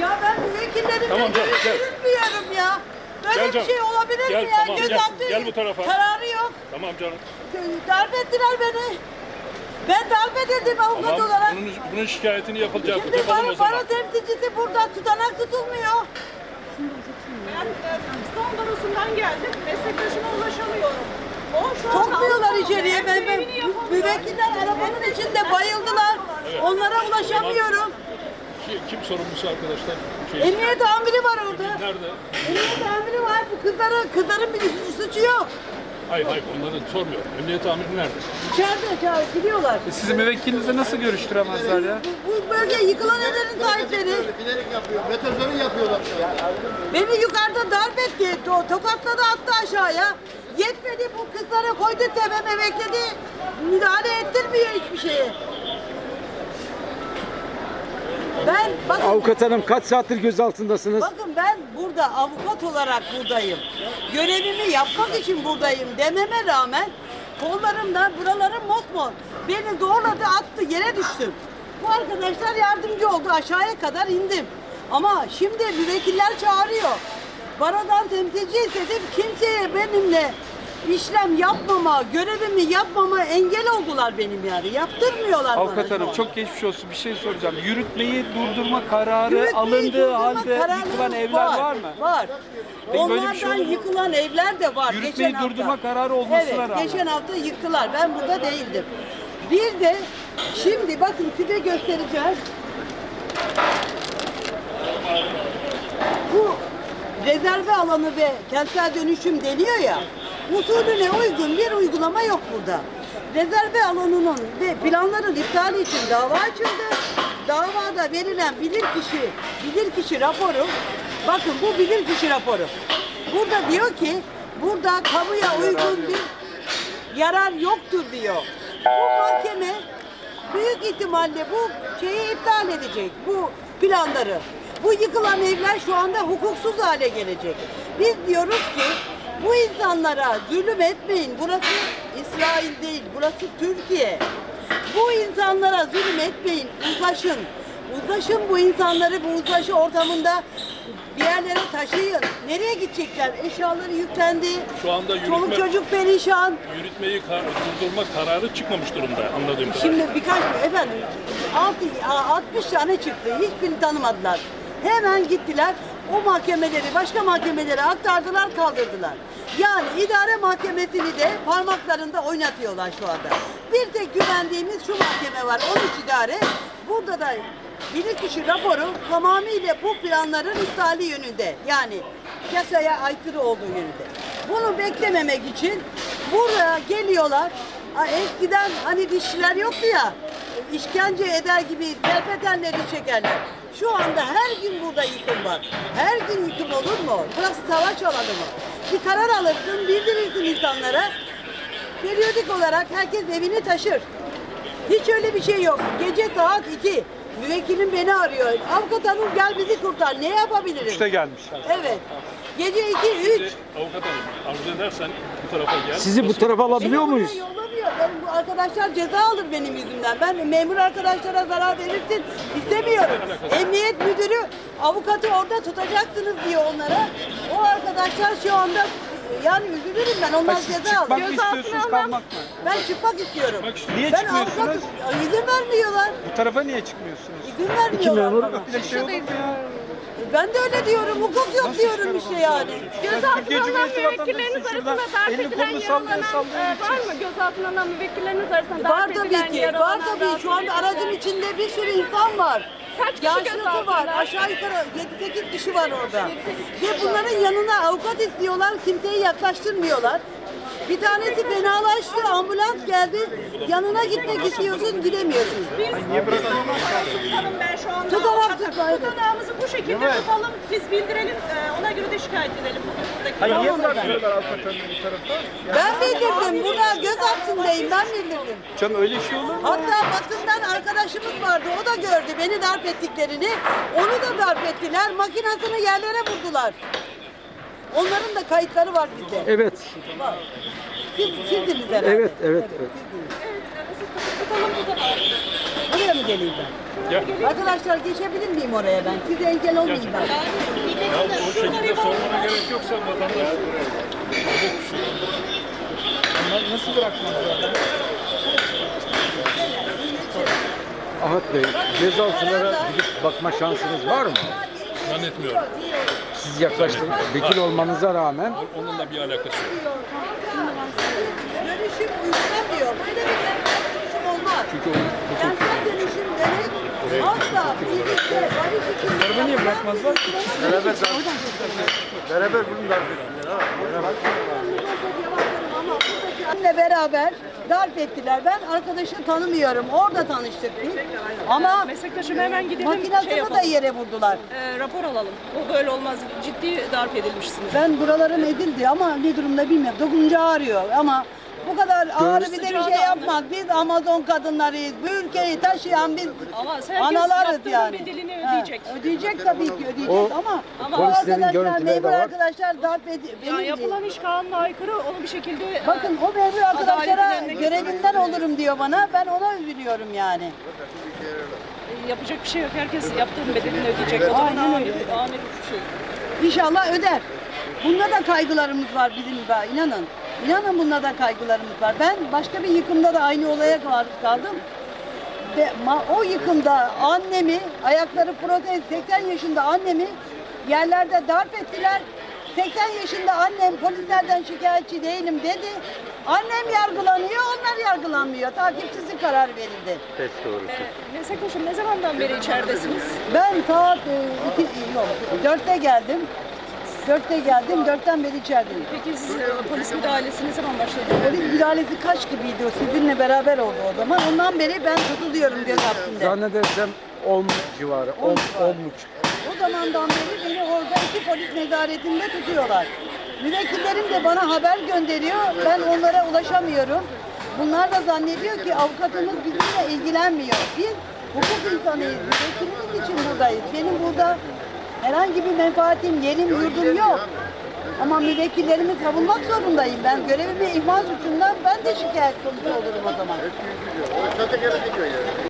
Ya ben müvekkillerimi Tamam canım, gel. görüştürmüyorum ya. Böyle Gel bir şey olabilir Gel, mi ya? tamam, gel. Gözaltı Gel bu tarafa. kararı yok. Tamam canım. Darp ettiler beni. Ben darp edildim avukat Tamam. olarak. Bunun, bunun şikayetini yapılacak. Şimdi Yapalım baro temsilcisi burada tutanak tutulmuyor. Ben e, İstanbul Barosu'ndan geldim. Meslektaşıma ulaşamıyorum. Sokmuyorlar içeriye. Ben, ben, müvekkiller arabanın içinde bayıldılar. Onlara ulaşamıyorum. Kim, kim sorumlusu arkadaşlar? Şey, Emniyet amiri var orada. Nerede? Emniyet amiri var. Bu kızların, kızların bir suçu yok. Hayır hayır onları sormuyorum. Emniyet amiri nerede? İçeride, içeride gidiyorlar. E sizi müvekkilinizle nasıl görüştüremezler ya? Bu bölge yıkılan evlerin sahipleri. Bilerek yapıyor. Metazörü yapıyorlar. Beni yukarıda darp etti. To tokatladı attı aşağıya. Yetmedi bu kızlara koydu tepeme bekledi. Müdahale ettirmiyor hiçbir şeye. Ben bakın, Avukat hanım kaç saattir gözaltındasınız? bakın ben burada avukat olarak buradayım. Görevimi yapmak için buradayım dememe rağmen kollarımdan buralarım mosmor. Beni zorladı attı yere düştüm. Bu arkadaşlar yardımcı oldu aşağıya kadar indim. Ama şimdi müvekkiller çağırıyor. Barodan temsilci istedim kimseye benimle işlem yapmama, görevimi yapmama engel oldular benim yani. Yaptırmıyorlar bana. Avukat şu hanım an. çok geçmiş olsun. Bir şey soracağım. Yürütmeyi durdurma kararı Yürütmeyi alındığı durdurma halde yıkılan evler var, mı? Var. Peki böyle bir Onlardan şey olur mu? yıkılan evler de var. Yürütmeyi geçen durdurma hafta. kararı olmasına evet, rağmen. geçen hafta yıktılar. Ben burada değildim. Bir de şimdi bakın size göstereceğim. Bu rezerve alanı ve kentsel dönüşüm deniyor ya. Usulüne uygun bir uygulama yok burada. Rezerve alanının ve planların iptali için dava açıldı. Davada verilen bilirkişi bilirkişi raporu bakın bu bilirkişi raporu. Burada diyor ki burada kamuya uygun bir yarar yoktur diyor. Bu mahkeme büyük ihtimalle bu şeyi iptal edecek. Bu planları. Bu yıkılan evler şu anda hukuksuz hale gelecek. Biz diyoruz ki bu insanlara zulüm etmeyin. Burası İsrail değil, burası Türkiye. Bu insanlara zulüm etmeyin, uzlaşın. Uzlaşın bu insanları bu uzlaşı ortamında bir yerlere taşıyın. Nereye gidecekler? Eşyaları yüklendi. Şu anda Çoluk yürütme, çocuk perişan. yürütmeyi kar- durdurma kararı çıkmamış durumda anladığım kadarıyla. Şimdi birkaç efendim altı- a- 60 tane çıktı. Hiçbirini tanımadılar. Hemen gittiler. O mahkemeleri başka mahkemelere aktardılar, kaldırdılar. Yani idare mahkemesini de parmaklarında oynatıyorlar şu anda. Bir tek güvendiğimiz şu mahkeme var 13 idare. Burada da bilirkişi raporu tamamıyla bu planların iptali yönünde. Yani yasaya aykırı olduğu yönünde. Bunu beklememek için buraya geliyorlar. Eskiden hani dişçiler yoktu ya, işkence eder gibi terpetenleri çekerler. Şu anda her gün burada yıkım var. Her gün yıkım olur mu? Burası savaş alanı mı? Bir karar alırsın, bildirirsin insanlara. Periyodik olarak herkes evini taşır. Hiç öyle bir şey yok. Gece saat 2. Müvekkilim beni arıyor. Avukat hanım gel bizi kurtar. Ne yapabilirim? İşte gelmiş. Evet. Gece 2, 3. Avukat hanım arzu edersen bu tarafa gel. Sizi bu tarafa alabiliyor Beni buraya Yollamıyor. Benim bu arkadaşlar ceza alır benim yüzümden. Ben memur arkadaşlara zarar verirsin istemiyorum. Emniyet müdürü avukatı orada tutacaksınız diyor onlara. O arkadaşlar şu anda yani üzülürüm ben. Onlar Ha, siz ceza çıkmak alır. mı istiyorsunuz, kalmak mı? Ben çıkmak istiyorum. Niye ben çıkmıyorsunuz? avukatım. İzin vermiyorlar. Bu tarafa niye çıkmıyorsunuz? İzin vermiyorlar bana. Böyle şey olur mu ya? Ben de öyle diyorum. Hukuk yok diyorum işte yani. Türkiye Cumhuriyeti vatandaşısın şurada. Elini kolunu sallaya sallaya Var mı gözaltına alınan müvekkilleriniz arasında Var darp tabii edilen, ki. yaralanan, Var tabii. Şu anda rahatsız aracın edilen? içinde bir sürü insan var. Kaç kişi Yaşlısı gözaltında? var. Aşağı yukarı 7-8 kişi var orada. Ve bunların yanına avukat istiyorlar. Kimseyi yaklaştırmıyorlar. Bir tanesi fenalaştı, ambulans geldi. Yanına gitmek istiyorsun, gidemiyorsun. Tutalım ben şu anda. Evet. Tutanağımızı bu şekilde Evet. tutalım. Biz bildirelim. e, Ona göre de şikayet edelim. Buradaki Hayır niye bu? Ben bildirdim. Burada göz altındayım. Ben bildirdim. Canım öyle şey olur mu? Hatta basından arkadaşımız vardı. O da gördü beni darp ettiklerini. Onu da darp ettiler. Makinasını yerlere vurdular. Onların da kayıtları var bizde. Evet. Var. Siz, sizdiniz herhalde. Evet, evet, evet. Buraya mı geleyim ben? Arkadaşlar geçebilir miyim oraya ben? Size engel olmayayım ben. Ya o şekilde sormana gerek yoksa vatandaş Onlar nasıl bırakmazlar? Ahmet Bey, gözaltılara gidip bakma şansınız var mı? Zannetmiyorum. Siz yaklaştınız. Vekil olmanıza rağmen Onunla bir alakası yok. Dönüşüm. Böyle bir dönüşüm olmaz. Çünkü o Kentsel dönüşüm demek asla birlikte barış için... Araba niye bırakmazlar ki? Beraber Beraber bunu darp ettiler ha. Ama buradaki anne beraber darp ettiler. Ben arkadaşı tanımıyorum. Orada tanıştık biz. Ama Meslektaşım hemen gidelim. makinasını şey da yere vurdular. E, rapor alalım. O böyle olmaz. Ciddi darp edilmişsiniz. Ben buralarım edildi ama ne durumda bilmiyorum. Dokunca ağrıyor ama bu kadar ağrı bir de bir şey yapmak. Biz Amazon kadınlarıyız. Bu ülkeyi taşıyan biz Ama analarız yani. bedelini Ha, ödeyecek. ödeyecek tabii ki ödeyecek O ama, Ama bu polislerin arkadaşlar, görüntüleri de memur var. arkadaşlar darp ediyor. Ya yapılan iş kanuna aykırı. Onu bir şekilde e, Bakın o memur arkadaşlara adaletlerine görevinden olurum diyor bana. Ben ona üzülüyorum yani. e, yapacak bir şey yok. Herkes yaptığının bedelini ödeyecek. O zaman Aynen öyle. amir bir şey. İnşallah öder. Bunda da kaygılarımız var bizim de inanın. İnanın bunda da kaygılarımız var. Ben başka bir yıkımda da aynı olaya maruz kaldım. Ve o yıkımda annemi, ayakları protez 80 yaşında annemi yerlerde darp ettiler. 80 yaşında annem polislerden şikayetçi değilim dedi. Annem yargılanıyor, onlar yargılanmıyor. Takipçisi karar verildi. E, Meslektaşım ne zamandan beri içeridesiniz? Ben saat e, iki, yok, dörtte geldim. Dörtte geldim, dörtten beri içerideyim. Peki siz e, polis müdahalesi ne zaman başladı? Polis müdahalesi kaç gibiydi o sizinle beraber oldu o zaman. Ondan beri ben tutuluyorum göz altında. zannedersem 10 civarı, 10, 10 buçuk. O zamandan beri beni orada iki polis nezaretinde tutuyorlar. Müvekkillerim de bana haber gönderiyor. Ben onlara ulaşamıyorum. Bunlar da zannediyor ki avukatımız bizimle ilgilenmiyor. Biz hukuk insanıyız. Müvekkilimiz için buradayız. Benim burada herhangi bir menfaatim, yerim, yurdum yok. Ama müvekkillerimi savunmak zorundayım. Ben görevimi ihmal suçundan ben de şikayet konusu olurum o zaman.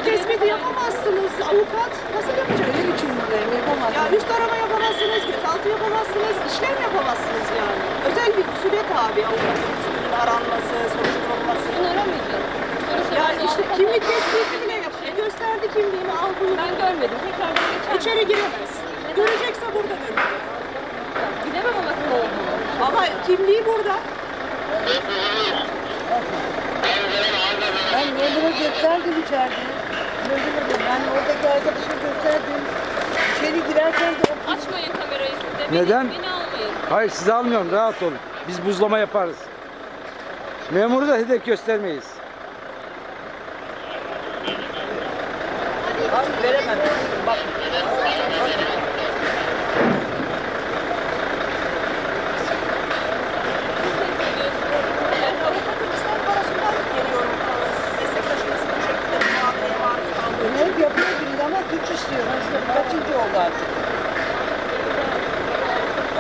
Tespiti yapamazsınız. Avukat nasıl yapacak? Benim için buradayım, yapamazsın. Ya üst arama yapamazsınız, gözaltı yapamazsınız, işlem yapamazsınız yani. Özel bir süre tabi avukatın üstünün aranması, soruşturulması. Bunu aramayacağız. Ya işte kimlik tespiti bile yapıyor. Gösterdi kimliğini, al bunu. Ben görmedim. Tekrar İçeri giremez. Görecekse burada görür. Gidemem ama olduğunu. Ama kimliği burada. Ben memura gösterdim içeride. Memura ben oradaki arkadaşa gösterdim. İçeri girerken de Açmayın kamerayı siz de. Neden? Beni, beni almayın. Hayır sizi almıyorum rahat olun. Biz buzlama yaparız. Memuru da hedef göstermeyiz. Abi veremem. Bak. Ben avukatın İslam Barosu'ndan geliyorum. Meslektaşımızın bu şekilde bir muameleye maruz kaldığı için. Hep yapıyor biri ama suç işliyor. Kaçıncı oldu artık?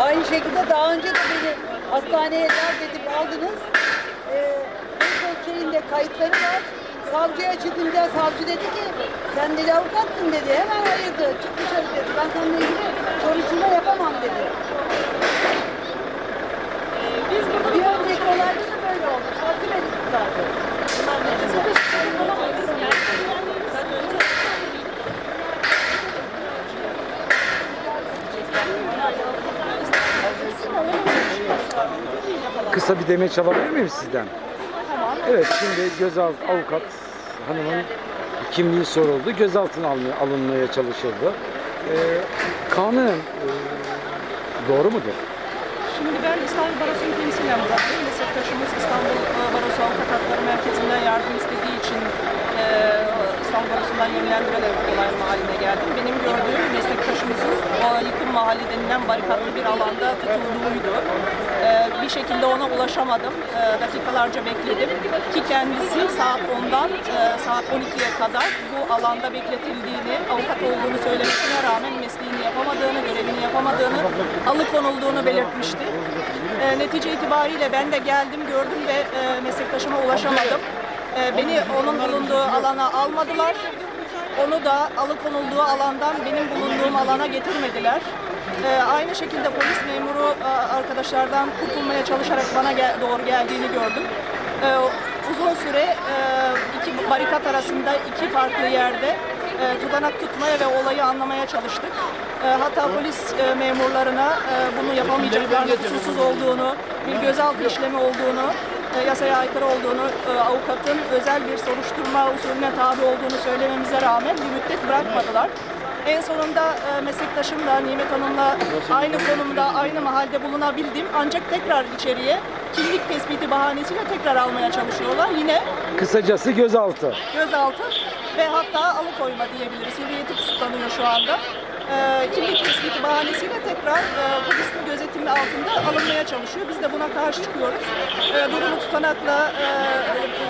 Aynı şekilde daha önce de beni hastaneye terk edip aldınız. Ee, şeyinde kayıtları var. Savcıya çıkınca savcı dedi ki sen dedi avukatsın dedi. Hemen ayırdı. Çık dışarı dedi. Ben seninle ilgili soruşturma yapamam dedi. Biz burada Bir önceki olayda da böyle oldu. Savcı beni tutardı. Kısa bir demeç alabilir miyim sizden? Evet şimdi gözaltı avukat hanımın kimliği soruldu. Gözaltına alınmaya, çalışıldı. Ee, kanun e, doğru mudur? Şimdi ben İstanbul Barosu'nu temsilen buradayım. Meslektaşımız İstanbul e, Barosu Avukat Hakları Merkezi'nden yardım istediği için e, İstanbul Barosu'ndan yönlendirerek olay mahalline geldim. Benim gördüğüm meslektaşımızın yıkım mahalli denilen barikatlı bir alanda tutulduğuydu. E, bir şekilde ona ulaşamadım. E, dakikalarca bekledim. Ki kendisi saat 10'dan e, saat 12'ye kadar bu alanda bekletildiğini, avukat olduğunu söylemesine rağmen mesleğini yapamadığını, görevini yapamadığını, alıkonulduğunu belirtmişti. E, netice itibariyle ben de geldim, gördüm ve e, meslektaşıma ulaşamadım. E, beni onun bulunduğu alana almadılar. Onu da alıkonulduğu alandan benim bulunduğum alana getirmediler. E, aynı şekilde polis memuru e, arkadaşlardan kurtulmaya çalışarak bana gel- doğru geldiğini gördüm. E, uzun süre e, iki barikat arasında iki farklı yerde e, tutanak tutmaya ve olayı anlamaya çalıştık. E, hatta polis e, memurlarına e, bunu yapamayacaklarını, kusursuz olduğunu, bir gözaltı işlemi olduğunu, yasaya aykırı olduğunu, e, avukatın özel bir soruşturma usulüne tabi olduğunu söylememize rağmen bir müddet bırakmadılar. En sonunda e, meslektaşımla, Nimet Hanım'la aynı konumda, aynı mahalde bulunabildim. Ancak tekrar içeriye kimlik tespiti bahanesiyle tekrar almaya çalışıyorlar. Yine Kısacası gözaltı. gözaltı ve hatta alıkoyma diyebiliriz. Hürriyeti kısıtlanıyor şu anda. Ee, kimlik tespiti bahanesiyle tekrar e, polisin gözetimi altında alınmaya çalışıyor. Biz de buna karşı çıkıyoruz. E, durumu tutanakla e,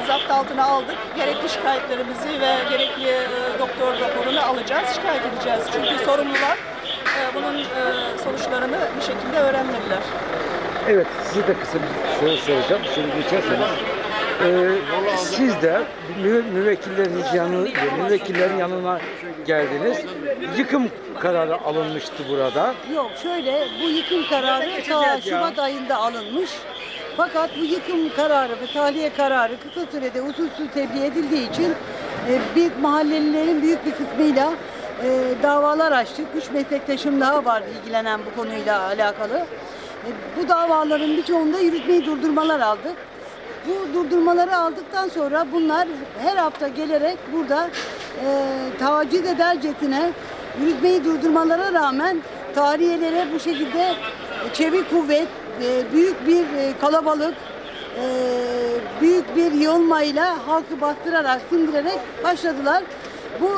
zapt altına aldık. Gerekli şikayetlerimizi ve gerekli e, doktor raporunu alacağız, şikayet edeceğiz. Çünkü sorumlular e, bunun e, sonuçlarını bir şekilde öğrenmediler. Evet size de kısa bir soru soracağım. Şöyle geçerseniz. Ee, siz de mü, müvekkilleriniz yanı, müvekkillerin yanına geldiniz. Yıkım kararı alınmıştı burada. Yok şöyle bu yıkım kararı ta Şubat ayında alınmış. Fakat bu yıkım kararı ve tahliye kararı kısa sürede usulsüz tebliğ edildiği için e, bir mahallelilerin büyük bir kısmıyla e, davalar açtık. Üç meslektaşım daha var ilgilenen bu konuyla alakalı. E, bu davaların birçoğunda yürütmeyi durdurmalar aldık. Bu durdurmaları aldıktan sonra bunlar her hafta gelerek burada e, taciz edercesine yürütmeyi durdurmalara rağmen tarihiyelere bu şekilde çevik kuvvet, e, büyük bir e, kalabalık, e, büyük bir yığılmayla halkı bastırarak, sindirerek başladılar. Bu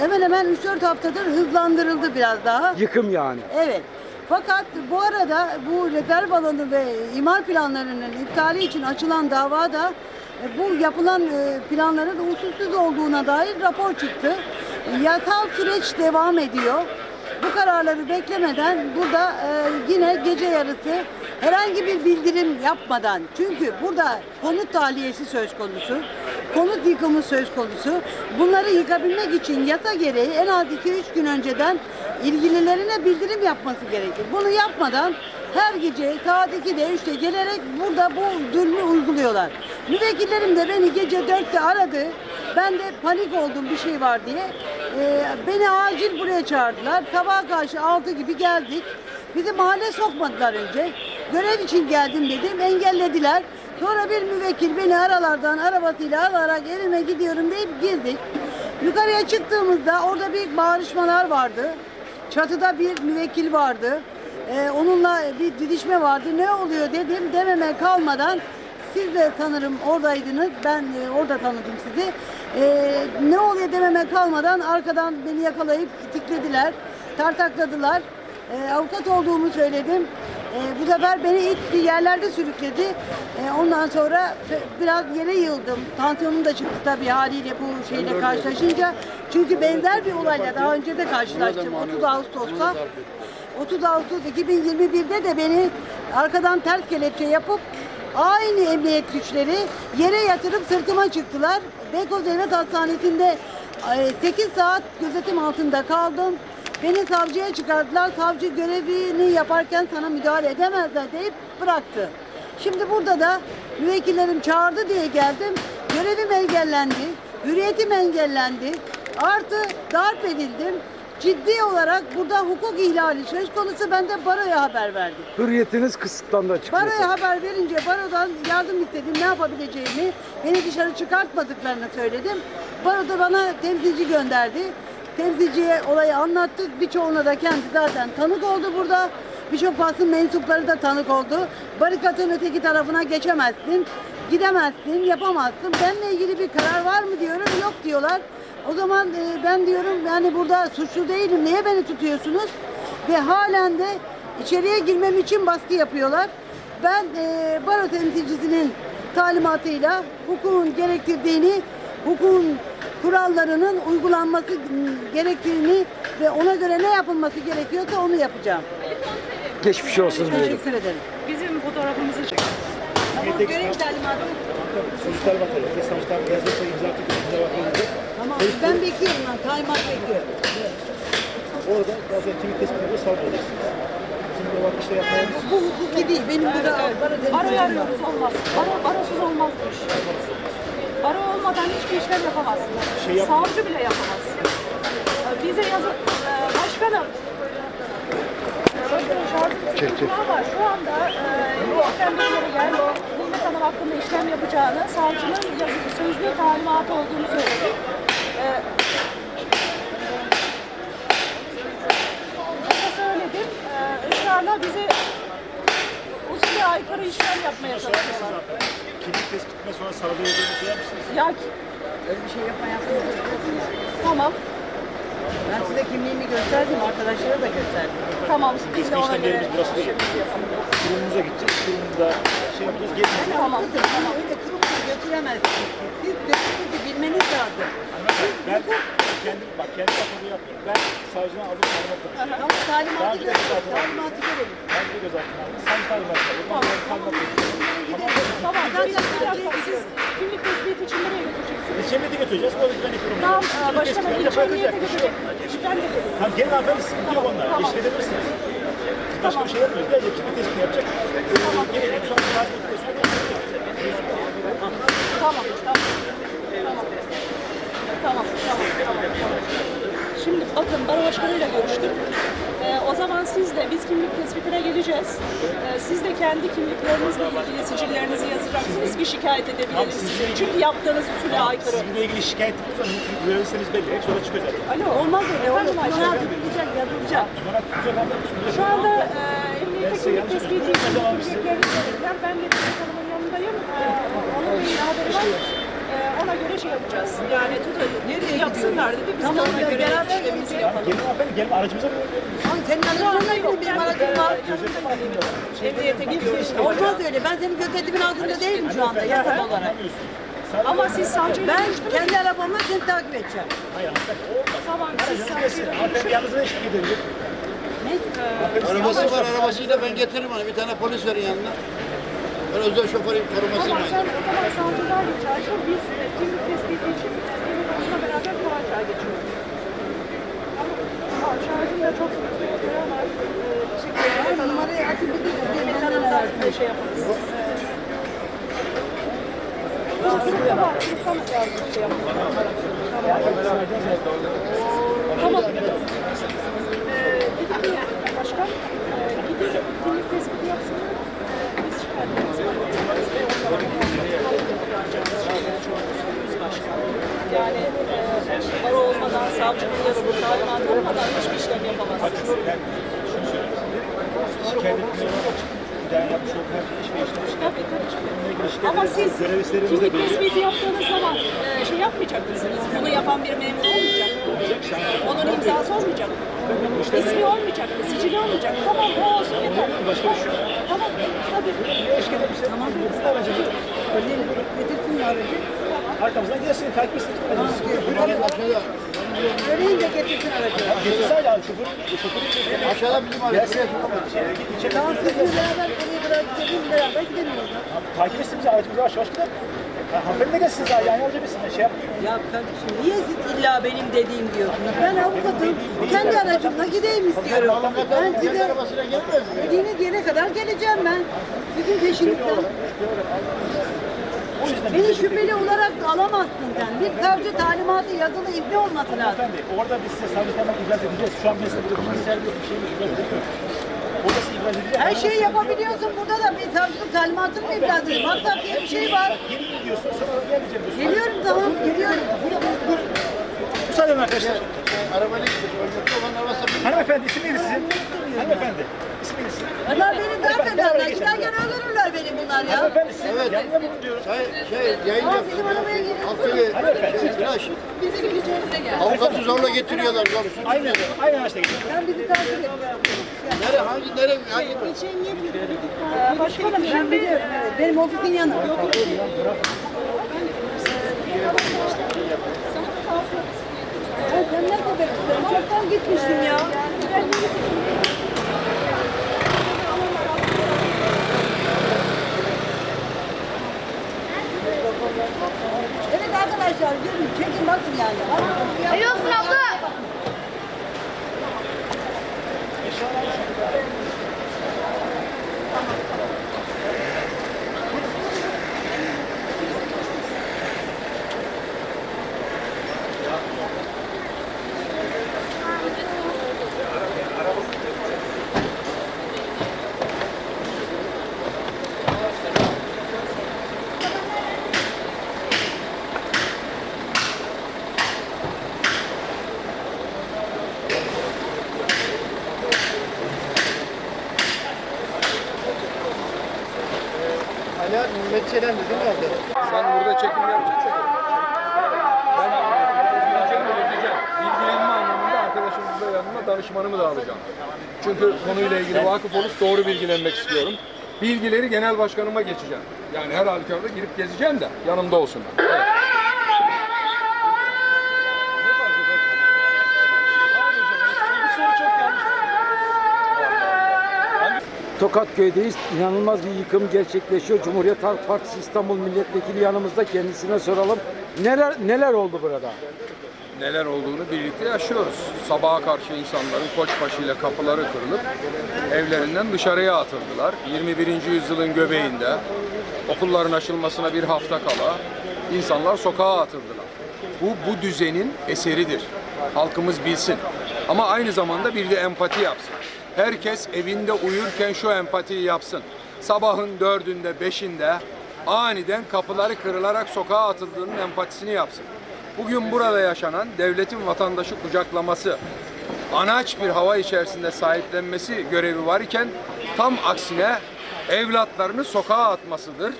hemen hemen 3-4 haftadır hızlandırıldı biraz daha. Yıkım yani. Evet. Fakat bu arada bu rezerv alanı ve imar planlarının iptali için açılan davada e, bu yapılan e, planların usulsüz olduğuna dair rapor çıktı. Yasal süreç devam ediyor. Bu kararları beklemeden burada e, yine gece yarısı herhangi bir bildirim yapmadan çünkü burada konut tahliyesi söz konusu, konut yıkımı söz konusu. Bunları yıkabilmek için yasa gereği en az 2-3 gün önceden ilgililerine bildirim yapması gerekir. Bunu yapmadan her gece saat 2'de 3'te gelerek burada bu zulmü uyguluyorlar. Müvekkillerim de beni gece 4'te aradı. Ben de panik oldum bir şey var diye. Ee, beni acil buraya çağırdılar. Sabaha karşı 6 gibi geldik. Bizi mahalle sokmadılar önce. Görev için geldim dedim. Engellediler. Sonra bir müvekkil beni aralardan arabasıyla alarak evime gidiyorum deyip girdik. Yukarıya çıktığımızda orada bir bağırışmalar vardı. Çatıda bir müvekkil vardı. Ee, onunla bir didişme vardı. Ne oluyor dedim. Dememe kalmadan siz de sanırım oradaydınız. Ben e, orada tanıdım sizi. Ee, ne oluyor dememe kalmadan arkadan beni yakalayıp itiklediler. Tartakladılar. Ee, avukat olduğumu söyledim. Ee, bu sefer beni itti yerlerde sürükledi. Ee, ondan sonra biraz yere yıldım. Tansiyonum da çıktı tabii haliyle bu şeyle karşılaşınca. Çünkü benzer bir olayla daha önce de karşılaştım. 30 Ağustos'ta. 30 Ağustos 2021'de de beni arkadan ters kelepçe yapıp aynı emniyet güçleri yere yatırıp sırtıma çıktılar. Beykoz Devlet Hastanesi'nde 8 saat gözetim altında kaldım. Beni savcıya çıkardılar. Savcı görevini yaparken sana müdahale edemezler deyip bıraktı. Şimdi burada da müvekkillerim çağırdı diye geldim. Görevim engellendi. Hürriyetim engellendi. Artı darp edildim. Ciddi olarak burada hukuk ihlali söz konusu ben de baroya haber verdim. Hürriyetiniz kısıtlandı açıkçası. Baroya haber verince barodan yardım istedim ne yapabileceğimi, beni dışarı çıkartmadıklarını söyledim. Baro da bana temsilci gönderdi. Temsilciye olayı anlattık. Birçoğuna da kendi zaten tanık oldu burada. Birçok basın mensupları da tanık oldu. Barikatın öteki tarafına geçemezsin, gidemezsin, yapamazsın. Benimle ilgili bir karar var mı diyorum, yok diyorlar. O zaman e, ben diyorum yani burada suçlu değilim, niye beni tutuyorsunuz? Ve halen de içeriye girmem için baskı yapıyorlar. Ben e, baro temsilcisinin talimatıyla hukukun gerektirdiğini, hukukun kurallarının uygulanması gerektiğini ve ona göre ne yapılması gerekiyorsa onu yapacağım. Geçmiş olsun diyelim. Teşekkür ederim. Bizim fotoğrafımızı çek. Tamam, görev talimatı. Sonuçlar bakalım. Yazılırsa imza atıp imza bakılacak. Tamam, ben bekliyorum ben, talimat bekliyorum. Orada sağlayacaksınız. Şimdi olan işte yapmayın. Bu hukuki değil, benim burada Baroyu temsilcim var. arıyoruz olmaz. Baro, barosuz olmaz bu iş. Baro olmadan hiçbir işlem yapamazsın. Şey yap- Savcı bile yapamaz. Ee, Bize yazı... Ee, Başkanım. Çek, çek. Var. Şu anda e, işlem bilgileri geldi. Nimet Hanım hakkında işlem yapacağını, savcının yazılı sözlü talimatı olduğunu söyledi. Ona söyledim. Ee, ısrarla bizi aykırı işlem yapmaya çalışıyorlar. Kimlik tespitinden sonra sağlayacağını söyler misiniz? Ya Öyle bir şey yapma yapma. tamam. Ben size kimliğimi gösterdim, arkadaşlara da gösterdim. Tamam. Biz de ona göre işlemlerimiz burası değil. Kurumunuza gideceğiz. Kurumunda şey yapacağız. Gelin. Tamam. Tamam. Öyle kurumunu götüremezsiniz. Siz dökümünüzü bilmeniz lazım. Ben kendim, bak kendi kafamı yapmıyorum. Ben savcıdan aldım talimat konuşuyorum. Ama talimatı görelim. Talimatı görelim. Ben de gözaltına aldım. Sen talimat aldım. Ben de talimat konuşuyorum. Tamam. Ben de. Siz kimlik tespiti için nereye götüreceksiniz? Cemiyete götüreceğiz. O güvenlik kurumuna. Tamam. Bırakacak. Bir şey yok. götürecek. Ben de gelirim. Tamam gelin hanımefendi sıkıntı yok onlar. Tamam. Eşledebilirsiniz. Başka bir şey yapmıyoruz. Gelecek kimlik tespitini yapacak. Tamam. Gelelim sonra talimatı sonra Tamam. Tamam. Tamam. Tamam. Şimdi bakın baro başkanıyla görüştüm. Ee, o zaman siz de biz kimlik tespitine geleceğiz. Ee, siz de kendi kimliklerinizle ilgili sicillerinizi yazacaksınız ki şikayet edebiliriz. Tamam, sizinle ilgili- Çünkü yaptığınız usule aykırı. Sizinle ilgili şikayet görevlisiniz belli. Hepsi orada çıkıyor zaten. Alo. Olmaz öyle. Olur. Ayşe? Tutunağı tutulacak, yazılacak. Tutacak anlamda. Şu anda e, emniyete kimlik tespiti için hatırlamıyorum. kimliklerini. Ben de Dilek Hanım'ın yanındayım. E, onun bir haberi var. Göre şey yapacağız. Yani tutalım. Nereye yapsınlar dedi. Biz Tamam, de ona göre işlemimizi yapacağız. yapalım. Gelin hanımefendi gelin aracımıza bırakın. Lan senin aracın yok. Benim aracım var. Emniyete gidiyoruz. Olmaz öyle. Ben senin gözetimin altında değilim şu anda yasal olarak. Ama siz savcıyla Ben kendi arabamla seni takip edeceğim. Hayır. Tamam siz savcıyla. Hanımefendi yalnızına eşlik edebilir. Arabası var arabasıyla ben getiririm onu. Bir tane polis verin yanına. Ben özel şoförün korumasıyım. Tamam sen o zaman savcılar çağır. Biz e, kimlik tespiti için başına beraber Kıvanç'a geçiyoruz. Ama şarjım da çok süre var. E, teşekkür ederim. Ben numarayı açıp bir de şey yaparız. Tamam, yardım şey yapın. Tamam. Ee, dedik ki başkan, e, gidin kimlik tespiti yapsınlar. Savcının yazılı talimatı olmadan hiçbir işlem yapamazsınız. Ve işlemiş. Ama siz belli. tespiti yaptığınız zaman e, şey yapmayacak mısınız? Bunu yapan bir memur olmayacak mı? Onun imzası olmayacak mı? İsmi olmayacak mı? Sicili olmayacak mı? Tamam o olsun yeter. Başka bir şey yok. Tamam tabii. Şey. Tamam. Getirsin aracı. Arkamızdan gelsin. Takip etsin. Söyleyin de getirsin aracı. Getirsin hala. Şoförü. Şoförü. Aşağıda bizim aracı. Tamam sizinle beraber oraya bırakacağız. Beraber gidelim oradan. Takip etsin bizi. Aracımızı yavaş yavaş gidelim. Ha, hanımefendi de gelsin daha. Yani alacak mısın? Şey yap. Ya kardeşim niye siz illa benim dediğim diyorsunuz? Ben avukatım. Kendi aracımla gideyim istiyorum. Ben size arabasına gelmez mi? dediğiniz yere kadar geleceğim ben. Sizin peşinizden. Beni şüpheli olarak alamazsın sen. Bir savcı talimatı yazılı izni olması lazım. Hanımefendi orada biz size savcı hemen ibraz edeceğiz. Şu an biz de burada bilgisayar yok. Bir şey yok. Orada size ibraz edeceğiz. Her şeyi yapabiliyorsun. Burada da bir savcılık talimatını mı ibraz edeyim? Hatta diye bir şey var. Geri gidiyorsun sonra gelmeyeceğim diyorsun. Geliyorum tamam geliyorum. Müsaade edin arkadaşlar. Arabayla gidiyor. Arabası Hanımefendi isim neydi sizin? Hanımefendi. İsmi neydi sizin? Bunlar beni darp ederler. Giderken öldürürler beni bunlar ya. Hanımefendi siz Evet. yanına mı diyoruz? Şey, şey yayın Aa, bizim arabaya girin. Alttaki şey, tıraş. Bizim üstümüze gel. Avukatı zorla getiriyorlar. Aynen. Aynen araçta gidiyor. Sen bizi takip et. Nere? Hangi? Nere? Hangi? Ee, Başkanım ben biliyorum. Evet. Benim ofisin yanı. Ya sen ne kadar Ben çoktan gitmiştim ya. Evet arkadaşlar görün çekin bakın yani. Hayır olsun abla. Hala Metçe'den dedi nerede? Sen burada çekim yapacaksın. Ben bileceğim, bileceğim. Bilgilenme anlamında arkadaşımızla yanıma danışmanımı da alacağım. Çünkü konuyla ilgili vakıf olup doğru bilgilenmek istiyorum. Bilgileri genel başkanıma geçeceğim. Yani her halükarda girip gezeceğim de yanımda olsunlar. Evet. Tokatköy'deyiz. İnanılmaz bir yıkım gerçekleşiyor. Cumhuriyet Halk Partisi İstanbul Milletvekili yanımızda. Kendisine soralım. Neler neler oldu burada? neler olduğunu birlikte yaşıyoruz. Sabaha karşı insanların koçbaşıyla kapıları kırılıp evlerinden dışarıya atıldılar. 21. yüzyılın göbeğinde okulların açılmasına bir hafta kala insanlar sokağa atıldılar. Bu bu düzenin eseridir. Halkımız bilsin. Ama aynı zamanda bir de empati yapsın. Herkes evinde uyurken şu empatiyi yapsın. Sabahın dördünde, beşinde aniden kapıları kırılarak sokağa atıldığının empatisini yapsın. Bugün burada yaşanan devletin vatandaşı kucaklaması, anaç bir hava içerisinde sahiplenmesi görevi var tam aksine evlatlarını sokağa atmasıdır.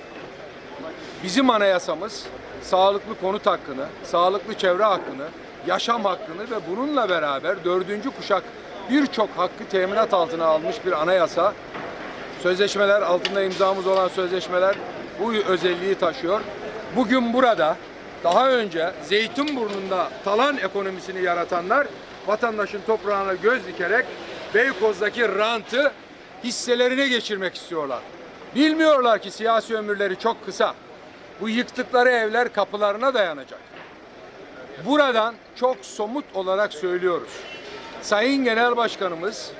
Bizim anayasamız sağlıklı konut hakkını, sağlıklı çevre hakkını, yaşam hakkını ve bununla beraber dördüncü kuşak birçok hakkı teminat altına almış bir anayasa. Sözleşmeler, altında imzamız olan sözleşmeler bu özelliği taşıyor. Bugün burada daha önce Zeytinburnu'nda talan ekonomisini yaratanlar vatandaşın toprağına göz dikerek Beykoz'daki rantı hisselerine geçirmek istiyorlar. Bilmiyorlar ki siyasi ömürleri çok kısa. Bu yıktıkları evler kapılarına dayanacak. Buradan çok somut olarak söylüyoruz. Sayın Genel Başkanımız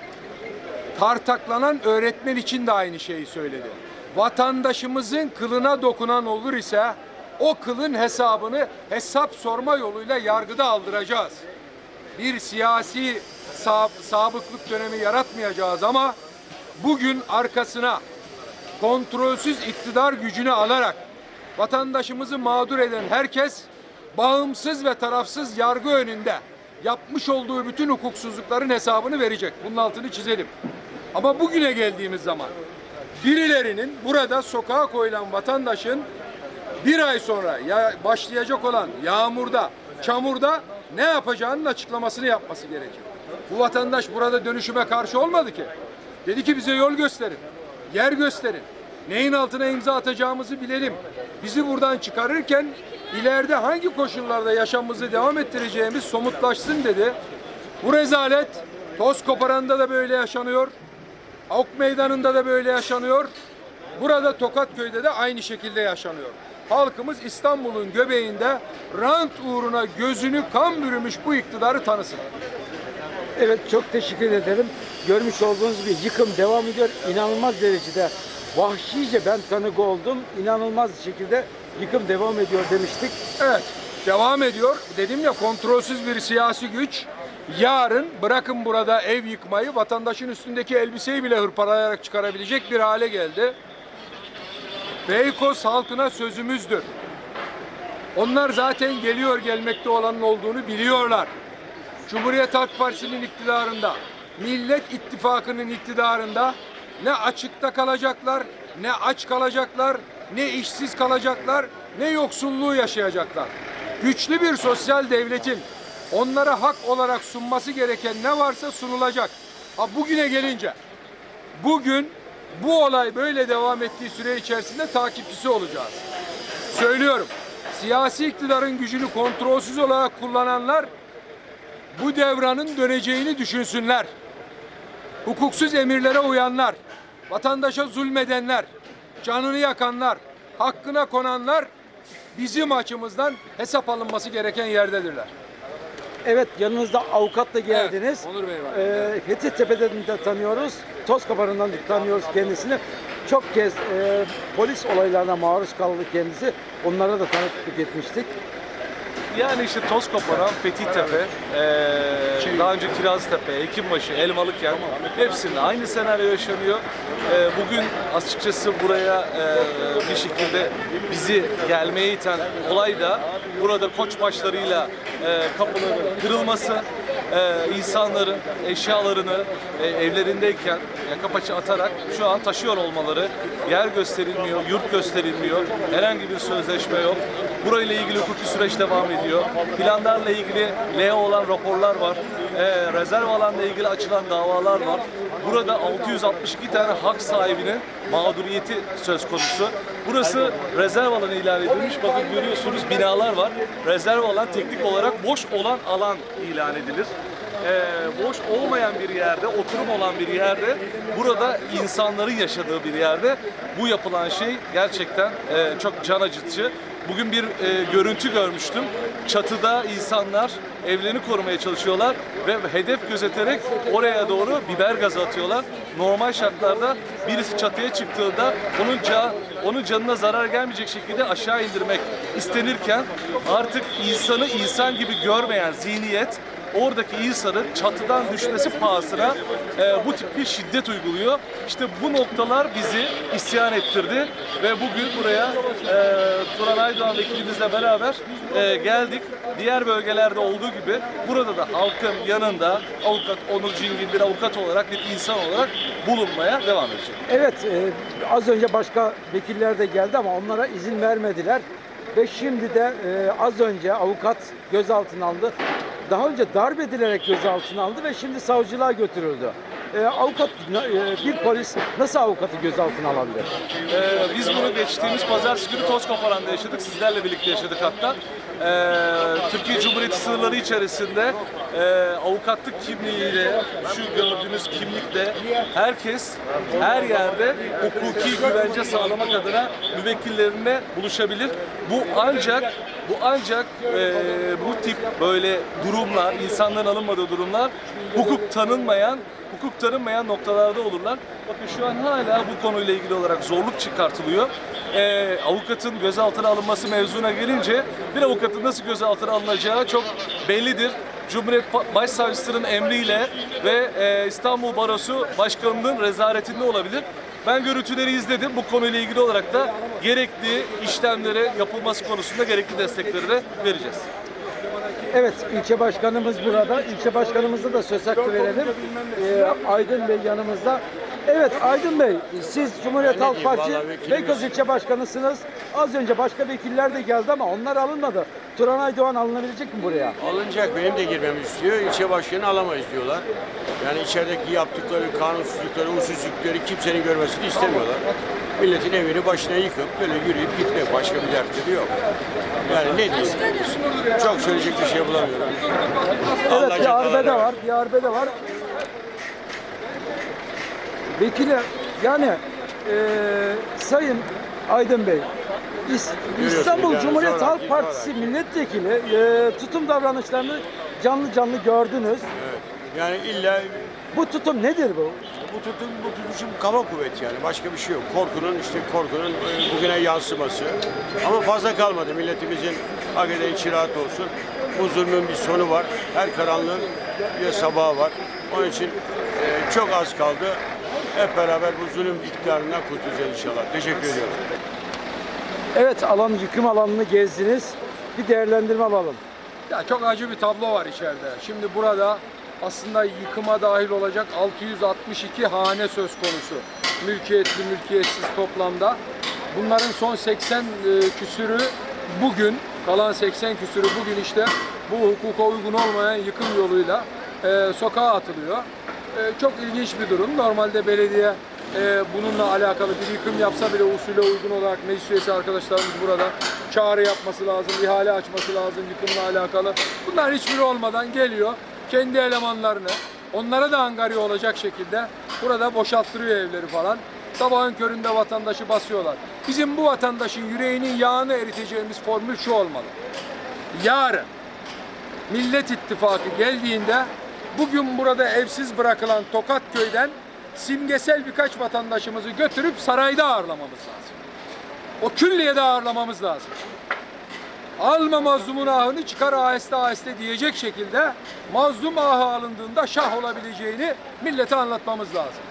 tartaklanan öğretmen için de aynı şeyi söyledi. Vatandaşımızın kılına dokunan olur ise o kılın hesabını hesap sorma yoluyla yargıda aldıracağız. Bir siyasi sab sabıklık dönemi yaratmayacağız ama bugün arkasına kontrolsüz iktidar gücünü alarak vatandaşımızı mağdur eden herkes bağımsız ve tarafsız yargı önünde yapmış olduğu bütün hukuksuzlukların hesabını verecek. Bunun altını çizelim. Ama bugüne geldiğimiz zaman birilerinin burada sokağa koyulan vatandaşın bir ay sonra ya başlayacak olan yağmurda, çamurda ne yapacağının açıklamasını yapması gerekir. Bu vatandaş burada dönüşüme karşı olmadı ki. Dedi ki bize yol gösterin, yer gösterin. Neyin altına imza atacağımızı bilelim. Bizi buradan çıkarırken ileride hangi koşullarda yaşamımızı devam ettireceğimiz somutlaşsın dedi. Bu rezalet toz koparanda da böyle yaşanıyor. Avuk meydanında da böyle yaşanıyor. Burada Tokatköy'de de aynı şekilde yaşanıyor. Halkımız İstanbul'un göbeğinde rant uğruna gözünü kan bürümüş bu iktidarı tanısın. Evet çok teşekkür ederim. Görmüş olduğunuz gibi yıkım devam ediyor. İnanılmaz derecede vahşice ben tanık oldum. İnanılmaz şekilde yıkım devam ediyor demiştik. Evet, devam ediyor. Dedim ya kontrolsüz bir siyasi güç yarın bırakın burada ev yıkmayı vatandaşın üstündeki elbiseyi bile hırpalayarak çıkarabilecek bir hale geldi. Beykoz halkına sözümüzdür. Onlar zaten geliyor gelmekte olanın olduğunu biliyorlar. Cumhuriyet Halk Partisi'nin iktidarında, Millet İttifakı'nın iktidarında ne açıkta kalacaklar, ne aç kalacaklar, ne işsiz kalacaklar, ne yoksulluğu yaşayacaklar. Güçlü bir sosyal devletin onlara hak olarak sunması gereken ne varsa sunulacak. Ha bugüne gelince, bugün bu olay böyle devam ettiği süre içerisinde takipçisi olacağız. Söylüyorum, siyasi iktidarın gücünü kontrolsüz olarak kullananlar bu devranın döneceğini düşünsünler. Hukuksuz emirlere uyanlar, vatandaşa zulmedenler, canını yakanlar, hakkına konanlar bizim açımızdan hesap alınması gereken yerdedirler. Evet yanınızda avukatla geldiniz. Evet, Onur Bey var. Ee, Fethiyetepe'den de tanıyoruz. Tozkaparı'ndan da tanıyoruz kendisini. Çok kez e, polis olaylarına maruz kaldı kendisi. Onlara da tanıklık etmiştik. Yani işte Tozkoparan, Fethiyetepe, eee daha önce Kiraztepe, Hekimbaşı, Elmalıkent hepsinde aynı senaryo yaşanıyor. Eee, bugün açıkçası buraya eee, bir şekilde bizi gelmeye iten olay da burada koç başlarıyla eee kapıların kırılması, eee, insanların eşyalarını e, evlerindeyken yaka paça atarak şu an taşıyor olmaları, yer gösterilmiyor, yurt gösterilmiyor, herhangi bir sözleşme yok. Burayla ilgili hukuki süreç devam ediyor. Planlarla ilgili LEO olan raporlar var. Ee, rezerv alanla ilgili açılan davalar var. Burada 662 tane hak sahibinin mağduriyeti söz konusu. Burası rezerv alanı ilan edilmiş. Bakın görüyorsunuz binalar var. Rezerv alan teknik olarak boş olan alan ilan edilir e, boş olmayan bir yerde, oturum olan bir yerde, burada insanların yaşadığı bir yerde bu yapılan şey gerçekten e, çok can acıtıcı. Bugün bir e, görüntü görmüştüm. Çatıda insanlar evlerini korumaya çalışıyorlar ve hedef gözeterek oraya doğru biber gazı atıyorlar. Normal şartlarda birisi çatıya çıktığında onun can, onun canına zarar gelmeyecek şekilde aşağı indirmek istenirken artık insanı insan gibi görmeyen zihniyet oradaki insanın çatıdan düşmesi pahasına e, bu tip bir şiddet uyguluyor. İşte bu noktalar bizi isyan ettirdi ve bugün buraya e, Turan Aydoğan vekilimizle beraber e, geldik. Diğer bölgelerde olduğu gibi burada da halkın yanında avukat Onur Cingil bir avukat olarak bir insan olarak bulunmaya devam edecek. Evet e, az önce başka vekiller de geldi ama onlara izin vermediler. Ve şimdi de e, az önce avukat gözaltına alındı. Daha önce darp edilerek gözaltına alındı ve şimdi savcılığa götürüldü. E, avukat, e, bir polis nasıl avukatı gözaltına alabilir? Ee, biz bunu geçtiğimiz pazartesi günü Tozkoparan'da yaşadık. Sizlerle birlikte yaşadık hatta. Ee, Türkiye Cumhuriyeti sınırları içerisinde e, avukatlık kimliğiyle, şu gördüğünüz kimlikle herkes her yerde hukuki güvence sağlamak adına müvekkillerine buluşabilir. Bu ancak bu ancak e, bu tip böyle durumlar, insanların alınmadığı durumlar hukuk tanınmayan hukuk tanınmayan noktalarda olurlar. Bakın şu an hala bu konuyla ilgili olarak zorluk çıkartılıyor. Ee, avukatın gözaltına alınması mevzuna gelince bir avukatın nasıl gözaltına alınacağı çok bellidir. Cumhuriyet Başsavcısının emriyle ve e, İstanbul Barosu Başkanı'nın rezaretinde olabilir. Ben görüntüleri izledim. Bu konuyla ilgili olarak da gerekli işlemlere yapılması konusunda gerekli destekleri de vereceğiz. Evet, ilçe başkanımız burada. İlçe başkanımıza da söz hakkı verelim. Ee, Aydın Bey yanımızda. Evet Aydın Bey, siz Cumhuriyet Halk Partisi Beykoz ilçe başkanısınız. Az önce başka vekiller de geldi ama onlar alınmadı. Turan Aydoğan alınabilecek mi buraya? Alınacak benim de girmemi istiyor. İlçe başkanı alamayız diyorlar. Yani içerideki yaptıkları kanunsuzlukları, usulsüzlükleri kimsenin görmesini istemiyorlar. Milletin evini başına yıkıp böyle yürüyüp gitmek başka bir dertleri yok. Yani ne diyeyim? Çok söyleyecek bir şey bulamıyorum. Allah Evet bir arbede var, bir arbede var. Vekile yani eee, Sayın Aydın Bey, İs- İstanbul yani Cumhuriyet Halk Partisi milletvekili eee, tutum davranışlarını canlı canlı gördünüz. Yani illa Bu tutum nedir bu? bu tutum bu tutuşum kaba kuvvet yani başka bir şey yok. Korkunun işte korkunun e, bugüne yansıması. Ama fazla kalmadı milletimizin hakikaten içi rahat olsun. Bu zulmün bir sonu var. Her karanlığın bir sabahı var. Onun için e, çok az kaldı. Hep beraber bu zulüm iktidarından kurtulacağız inşallah. Teşekkür ediyorum. Evet alan yıkım alanını gezdiniz. Bir değerlendirme alalım. Ya çok acı bir tablo var içeride. Şimdi burada aslında yıkıma dahil olacak 662 hane söz konusu. Mülkiyetli, mülkiyetsiz toplamda. Bunların son 80 e, küsürü bugün, kalan 80 küsürü bugün işte bu hukuka uygun olmayan yıkım yoluyla e, sokağa atılıyor. E, çok ilginç bir durum. Normalde belediye e, bununla alakalı bir yıkım yapsa bile usule uygun olarak meclis üyesi arkadaşlarımız burada çağrı yapması lazım, ihale açması lazım yıkımla alakalı. Bunlar hiçbiri olmadan geliyor kendi elemanlarını onlara da angarya olacak şekilde burada boşalttırıyor evleri falan. Sabahın köründe vatandaşı basıyorlar. Bizim bu vatandaşın yüreğinin yağını eriteceğimiz formül şu olmalı. Yarın Millet İttifakı geldiğinde bugün burada evsiz bırakılan Tokat köyden simgesel birkaç vatandaşımızı götürüp sarayda ağırlamamız lazım. O külliyede ağırlamamız lazım. Alma mazlumun ahını çıkar aheste aheste diyecek şekilde mazlum ahı alındığında şah olabileceğini millete anlatmamız lazım.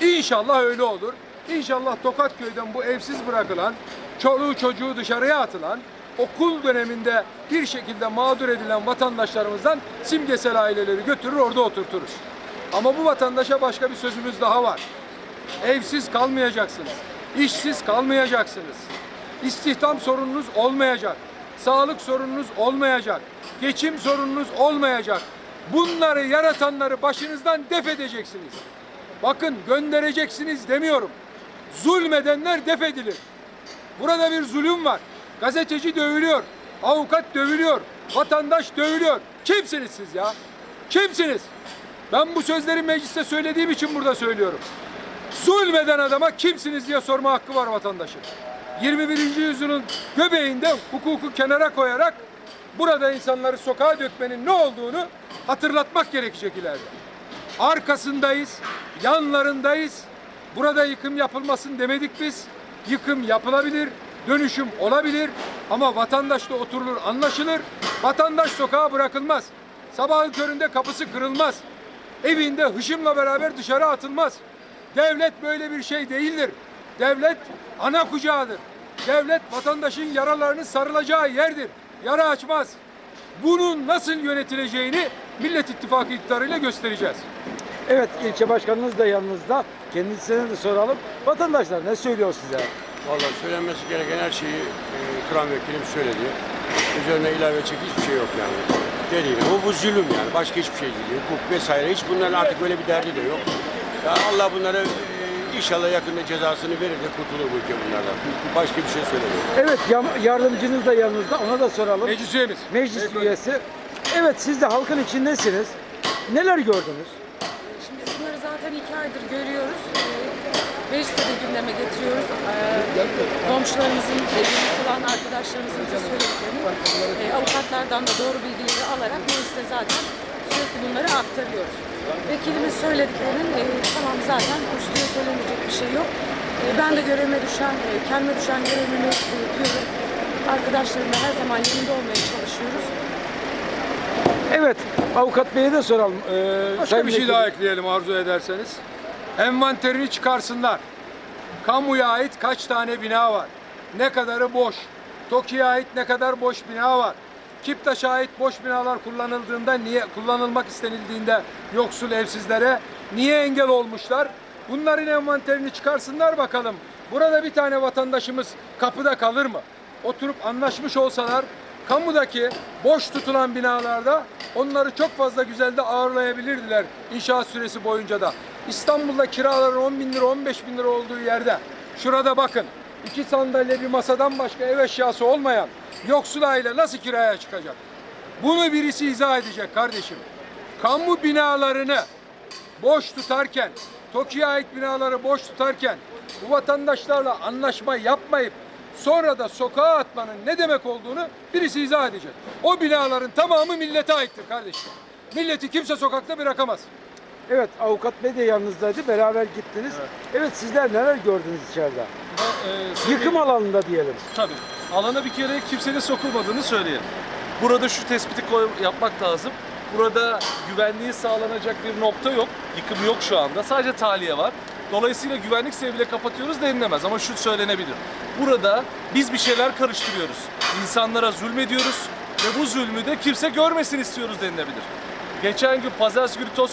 İnşallah öyle olur. İnşallah Tokat köyden bu evsiz bırakılan, çoluğu çocuğu dışarıya atılan, okul döneminde bir şekilde mağdur edilen vatandaşlarımızdan simgesel aileleri götürür orada oturturuz. Ama bu vatandaşa başka bir sözümüz daha var. Evsiz kalmayacaksınız. işsiz kalmayacaksınız. İstihdam sorununuz olmayacak. Sağlık sorununuz olmayacak. Geçim sorununuz olmayacak. Bunları yaratanları başınızdan def edeceksiniz. Bakın göndereceksiniz demiyorum. Zulmedenler def edilir. Burada bir zulüm var. Gazeteci dövülüyor. Avukat dövülüyor. Vatandaş dövülüyor. Kimsiniz siz ya? Kimsiniz? Ben bu sözleri mecliste söylediğim için burada söylüyorum. Zulmeden adama kimsiniz diye sorma hakkı var vatandaşın. 21. yüzyılın göbeğinde hukuku kenara koyarak burada insanları sokağa dökmenin ne olduğunu hatırlatmak gerekecek ileride. Arkasındayız, yanlarındayız. Burada yıkım yapılmasın demedik biz. Yıkım yapılabilir, dönüşüm olabilir ama vatandaşla oturulur, anlaşılır. Vatandaş sokağa bırakılmaz. Sabahın köründe kapısı kırılmaz. Evinde hışımla beraber dışarı atılmaz. Devlet böyle bir şey değildir. Devlet ana kucağıdır. Devlet vatandaşın yaralarını sarılacağı yerdir. Yara açmaz. Bunun nasıl yönetileceğini Millet İttifakı iktidarıyla göstereceğiz. Evet ilçe başkanınız da yanınızda. Kendisine de soralım. Vatandaşlar ne söylüyor size? Vallahi söylenmesi gereken her şeyi e, Turan Vekilim söyledi. Üzerine ilave edecek hiçbir şey yok yani. Dediğim gibi bu, bu zulüm yani. Başka hiçbir şey değil. Hukuk vesaire. Hiç bunların artık böyle bir derdi de yok. Ya Allah bunları e, inşallah yakında cezasını verir de kurtulur bu ülke bunlardan. Başka bir şey söylemiyorum. Evet yam- yardımcınız da yanınızda. Ona da soralım. Meclis üyemiz. Meclis üyesi. Evet siz de halkın içindesiniz. Neler gördünüz? İki aydır görüyoruz. Ee, Mecliste de gündeme getiriyoruz. Ee, komşularımızın, olan arkadaşlarımızın bize söylediklerini e, avukatlardan da doğru bilgileri alarak mecliste zaten sürekli bunları aktarıyoruz. Vekilimin söylediklerinin e, tamam zaten üstüne söylenecek bir şey yok. E, ben de görevime düşen, e, kendime düşen görevimi yapıyorum. Arkadaşlarımla her zaman yanında olmaya çalışıyoruz. Evet avukat beye de soralım. Ee, Başka bir şey Vekilim. daha ekleyelim arzu ederseniz. Envanterini çıkarsınlar. Kamuya ait kaç tane bina var? Ne kadarı boş? TOKİ'ye ait ne kadar boş bina var? Kipta şahit boş binalar kullanıldığında niye kullanılmak istenildiğinde yoksul evsizlere niye engel olmuşlar? Bunların envanterini çıkarsınlar bakalım. Burada bir tane vatandaşımız kapıda kalır mı? Oturup anlaşmış olsalar kamudaki boş tutulan binalarda onları çok fazla güzel de ağırlayabilirdiler inşaat süresi boyunca da. İstanbul'da kiraların 10 bin lira 15 bin lira olduğu yerde şurada bakın iki sandalye bir masadan başka ev eşyası olmayan yoksul aile nasıl kiraya çıkacak? Bunu birisi izah edecek kardeşim. Kamu binalarını boş tutarken, TOKİ'ye ait binaları boş tutarken bu vatandaşlarla anlaşma yapmayıp sonra da sokağa atmanın ne demek olduğunu birisi izah edecek. O binaların tamamı millete aittir kardeşim. Milleti kimse sokakta bırakamaz. Evet avukat bey de yanınızdaydı. Beraber gittiniz. Evet, sizler neler gördünüz içeride? Ee, Yıkım alanında diyelim. Tabii. Alana bir kere kimsenin sokulmadığını söyleyelim. Burada şu tespiti koy- yapmak lazım. Burada güvenliği sağlanacak bir nokta yok. Yıkım yok şu anda. Sadece tahliye var. Dolayısıyla güvenlik sebebiyle kapatıyoruz denilemez ama şu söylenebilir. Burada biz bir şeyler karıştırıyoruz. İnsanlara zulmediyoruz ve bu zulmü de kimse görmesin istiyoruz denilebilir. Geçen gün pazartesi günü toz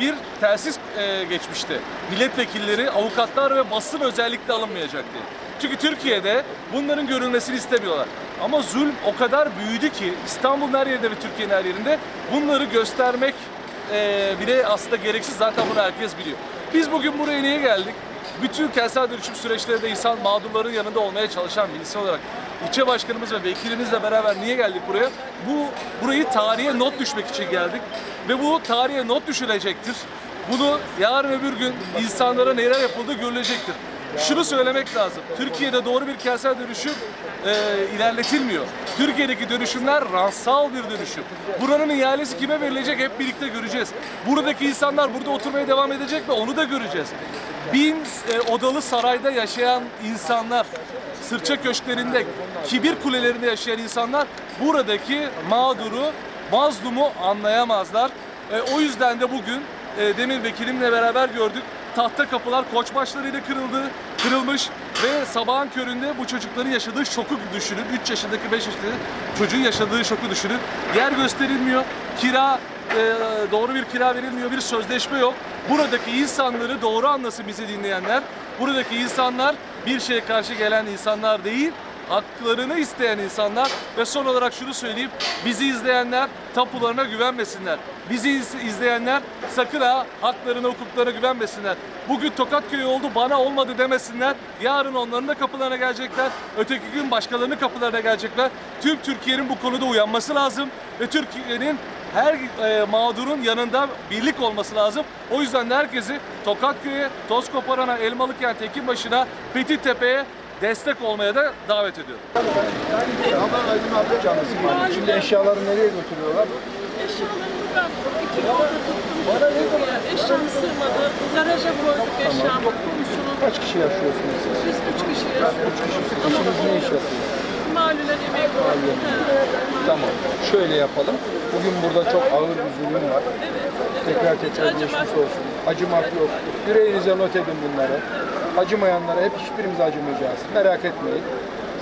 bir telsiz e, geçmişti. Milletvekilleri, avukatlar ve basın özellikle alınmayacak diye. Çünkü Türkiye'de bunların görülmesini istemiyorlar. Ama zulm o kadar büyüdü ki İstanbul'un her yerinde ve Türkiye'nin her yerinde bunları göstermek e, bile aslında gereksiz. Zaten bunu herkes biliyor. Biz bugün buraya niye geldik? Bütün kentsel dönüşüm süreçlerinde insan mağdurların yanında olmaya çalışan bir insan olarak ilçe başkanımız ve vekilimizle beraber niye geldik buraya? Bu burayı tarihe not düşmek için geldik ve bu tarihe not düşülecektir. Bunu yarın öbür gün insanlara neler yapıldığı görülecektir. Şunu söylemek lazım. Türkiye'de doğru bir kentsel dönüşüm e, ilerletilmiyor. Türkiye'deki dönüşümler ransal bir dönüşüm. Buranın ihalesi kime verilecek hep birlikte göreceğiz. Buradaki insanlar burada oturmaya devam edecek ve onu da göreceğiz. Bin e, odalı sarayda yaşayan insanlar, sırça köşklerinde, kibir kulelerinde yaşayan insanlar buradaki mağduru, mazlumu anlayamazlar. E, o yüzden de bugün e, demin vekilimle beraber gördük. Tahta kapılar koç başlarıyla kırıldı, kırılmış ve sabahın köründe bu çocukların yaşadığı şoku düşünün. 3 yaşındaki 5 yaşındaki çocuğun yaşadığı şoku düşünün. Yer gösterilmiyor, kira e, doğru bir kira verilmiyor, bir sözleşme yok. Buradaki insanları doğru anlasın bizi dinleyenler. Buradaki insanlar bir şeye karşı gelen insanlar değil, haklarını isteyen insanlar ve son olarak şunu söyleyeyim. Bizi izleyenler tapularına güvenmesinler. Bizi iz- izleyenler sakın ha haklarına, hukuklarına güvenmesinler. Bugün Tokatköy'ü oldu bana olmadı demesinler. Yarın onların da kapılarına gelecekler. Öteki gün başkalarının kapılarına gelecekler. Tüm Türkiye'nin bu konuda uyanması lazım ve Türkiye'nin her e, mağdurun yanında birlik olması lazım. O yüzden de herkesi Tokatköy'e, Tozkoparan'a, Elmalıkent, Ekinbaşı'na, Fethiyetepe'ye destek olmaya da davet ediyorum. Şimdi eşyaları nereye götürüyorlar? Eşyalarımı ben iki yolda tuttum. Bana ne kadar? Eşyam sığmadı. Garaja koyduk eşyamı. Kaç kişi yaşıyorsunuz siz? Biz üç kişiyiz. Üç kişisiniz. Ne iş yapıyor? Malulen emek var. Tamam. Şöyle yapalım. Bugün burada çok ağır bir zulüm var. Tekrar tekrar geçmiş olsun. Acımak yok. Yüreğinize not edin bunları. Acımayanlara hep hiçbirimiz acımayacağız. Merak etmeyin.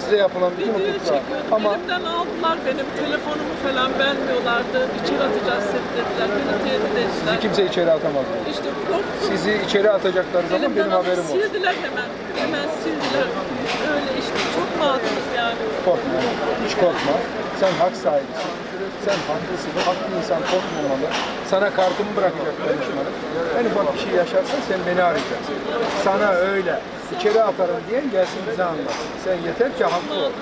Size yapılan bütün hukuklar. Ama Elimden aldılar benim. Telefonumu falan vermiyorlardı. İçeri atacağız seni dediler. Beni tehdit ettiler. sizi kimse içeri atamaz. İşte korktum. Sizi içeri atacakları zaman Elimden benim haberim olsun. sildiler hemen. Hemen sildiler. Öyle işte. Çok mağduruz yani. Korkma. Hiç korkma. Sen hak sahibisin. Sen haklısın. Haklı insan korkmamalı. Sana kartımı bırakacak danışmanım. En ufak bir şey yaşarsan sen beni arayacaksın. Sana öyle içeri atarım diyen gelsin bize anlatsın. Sen yeter ki haklı ol.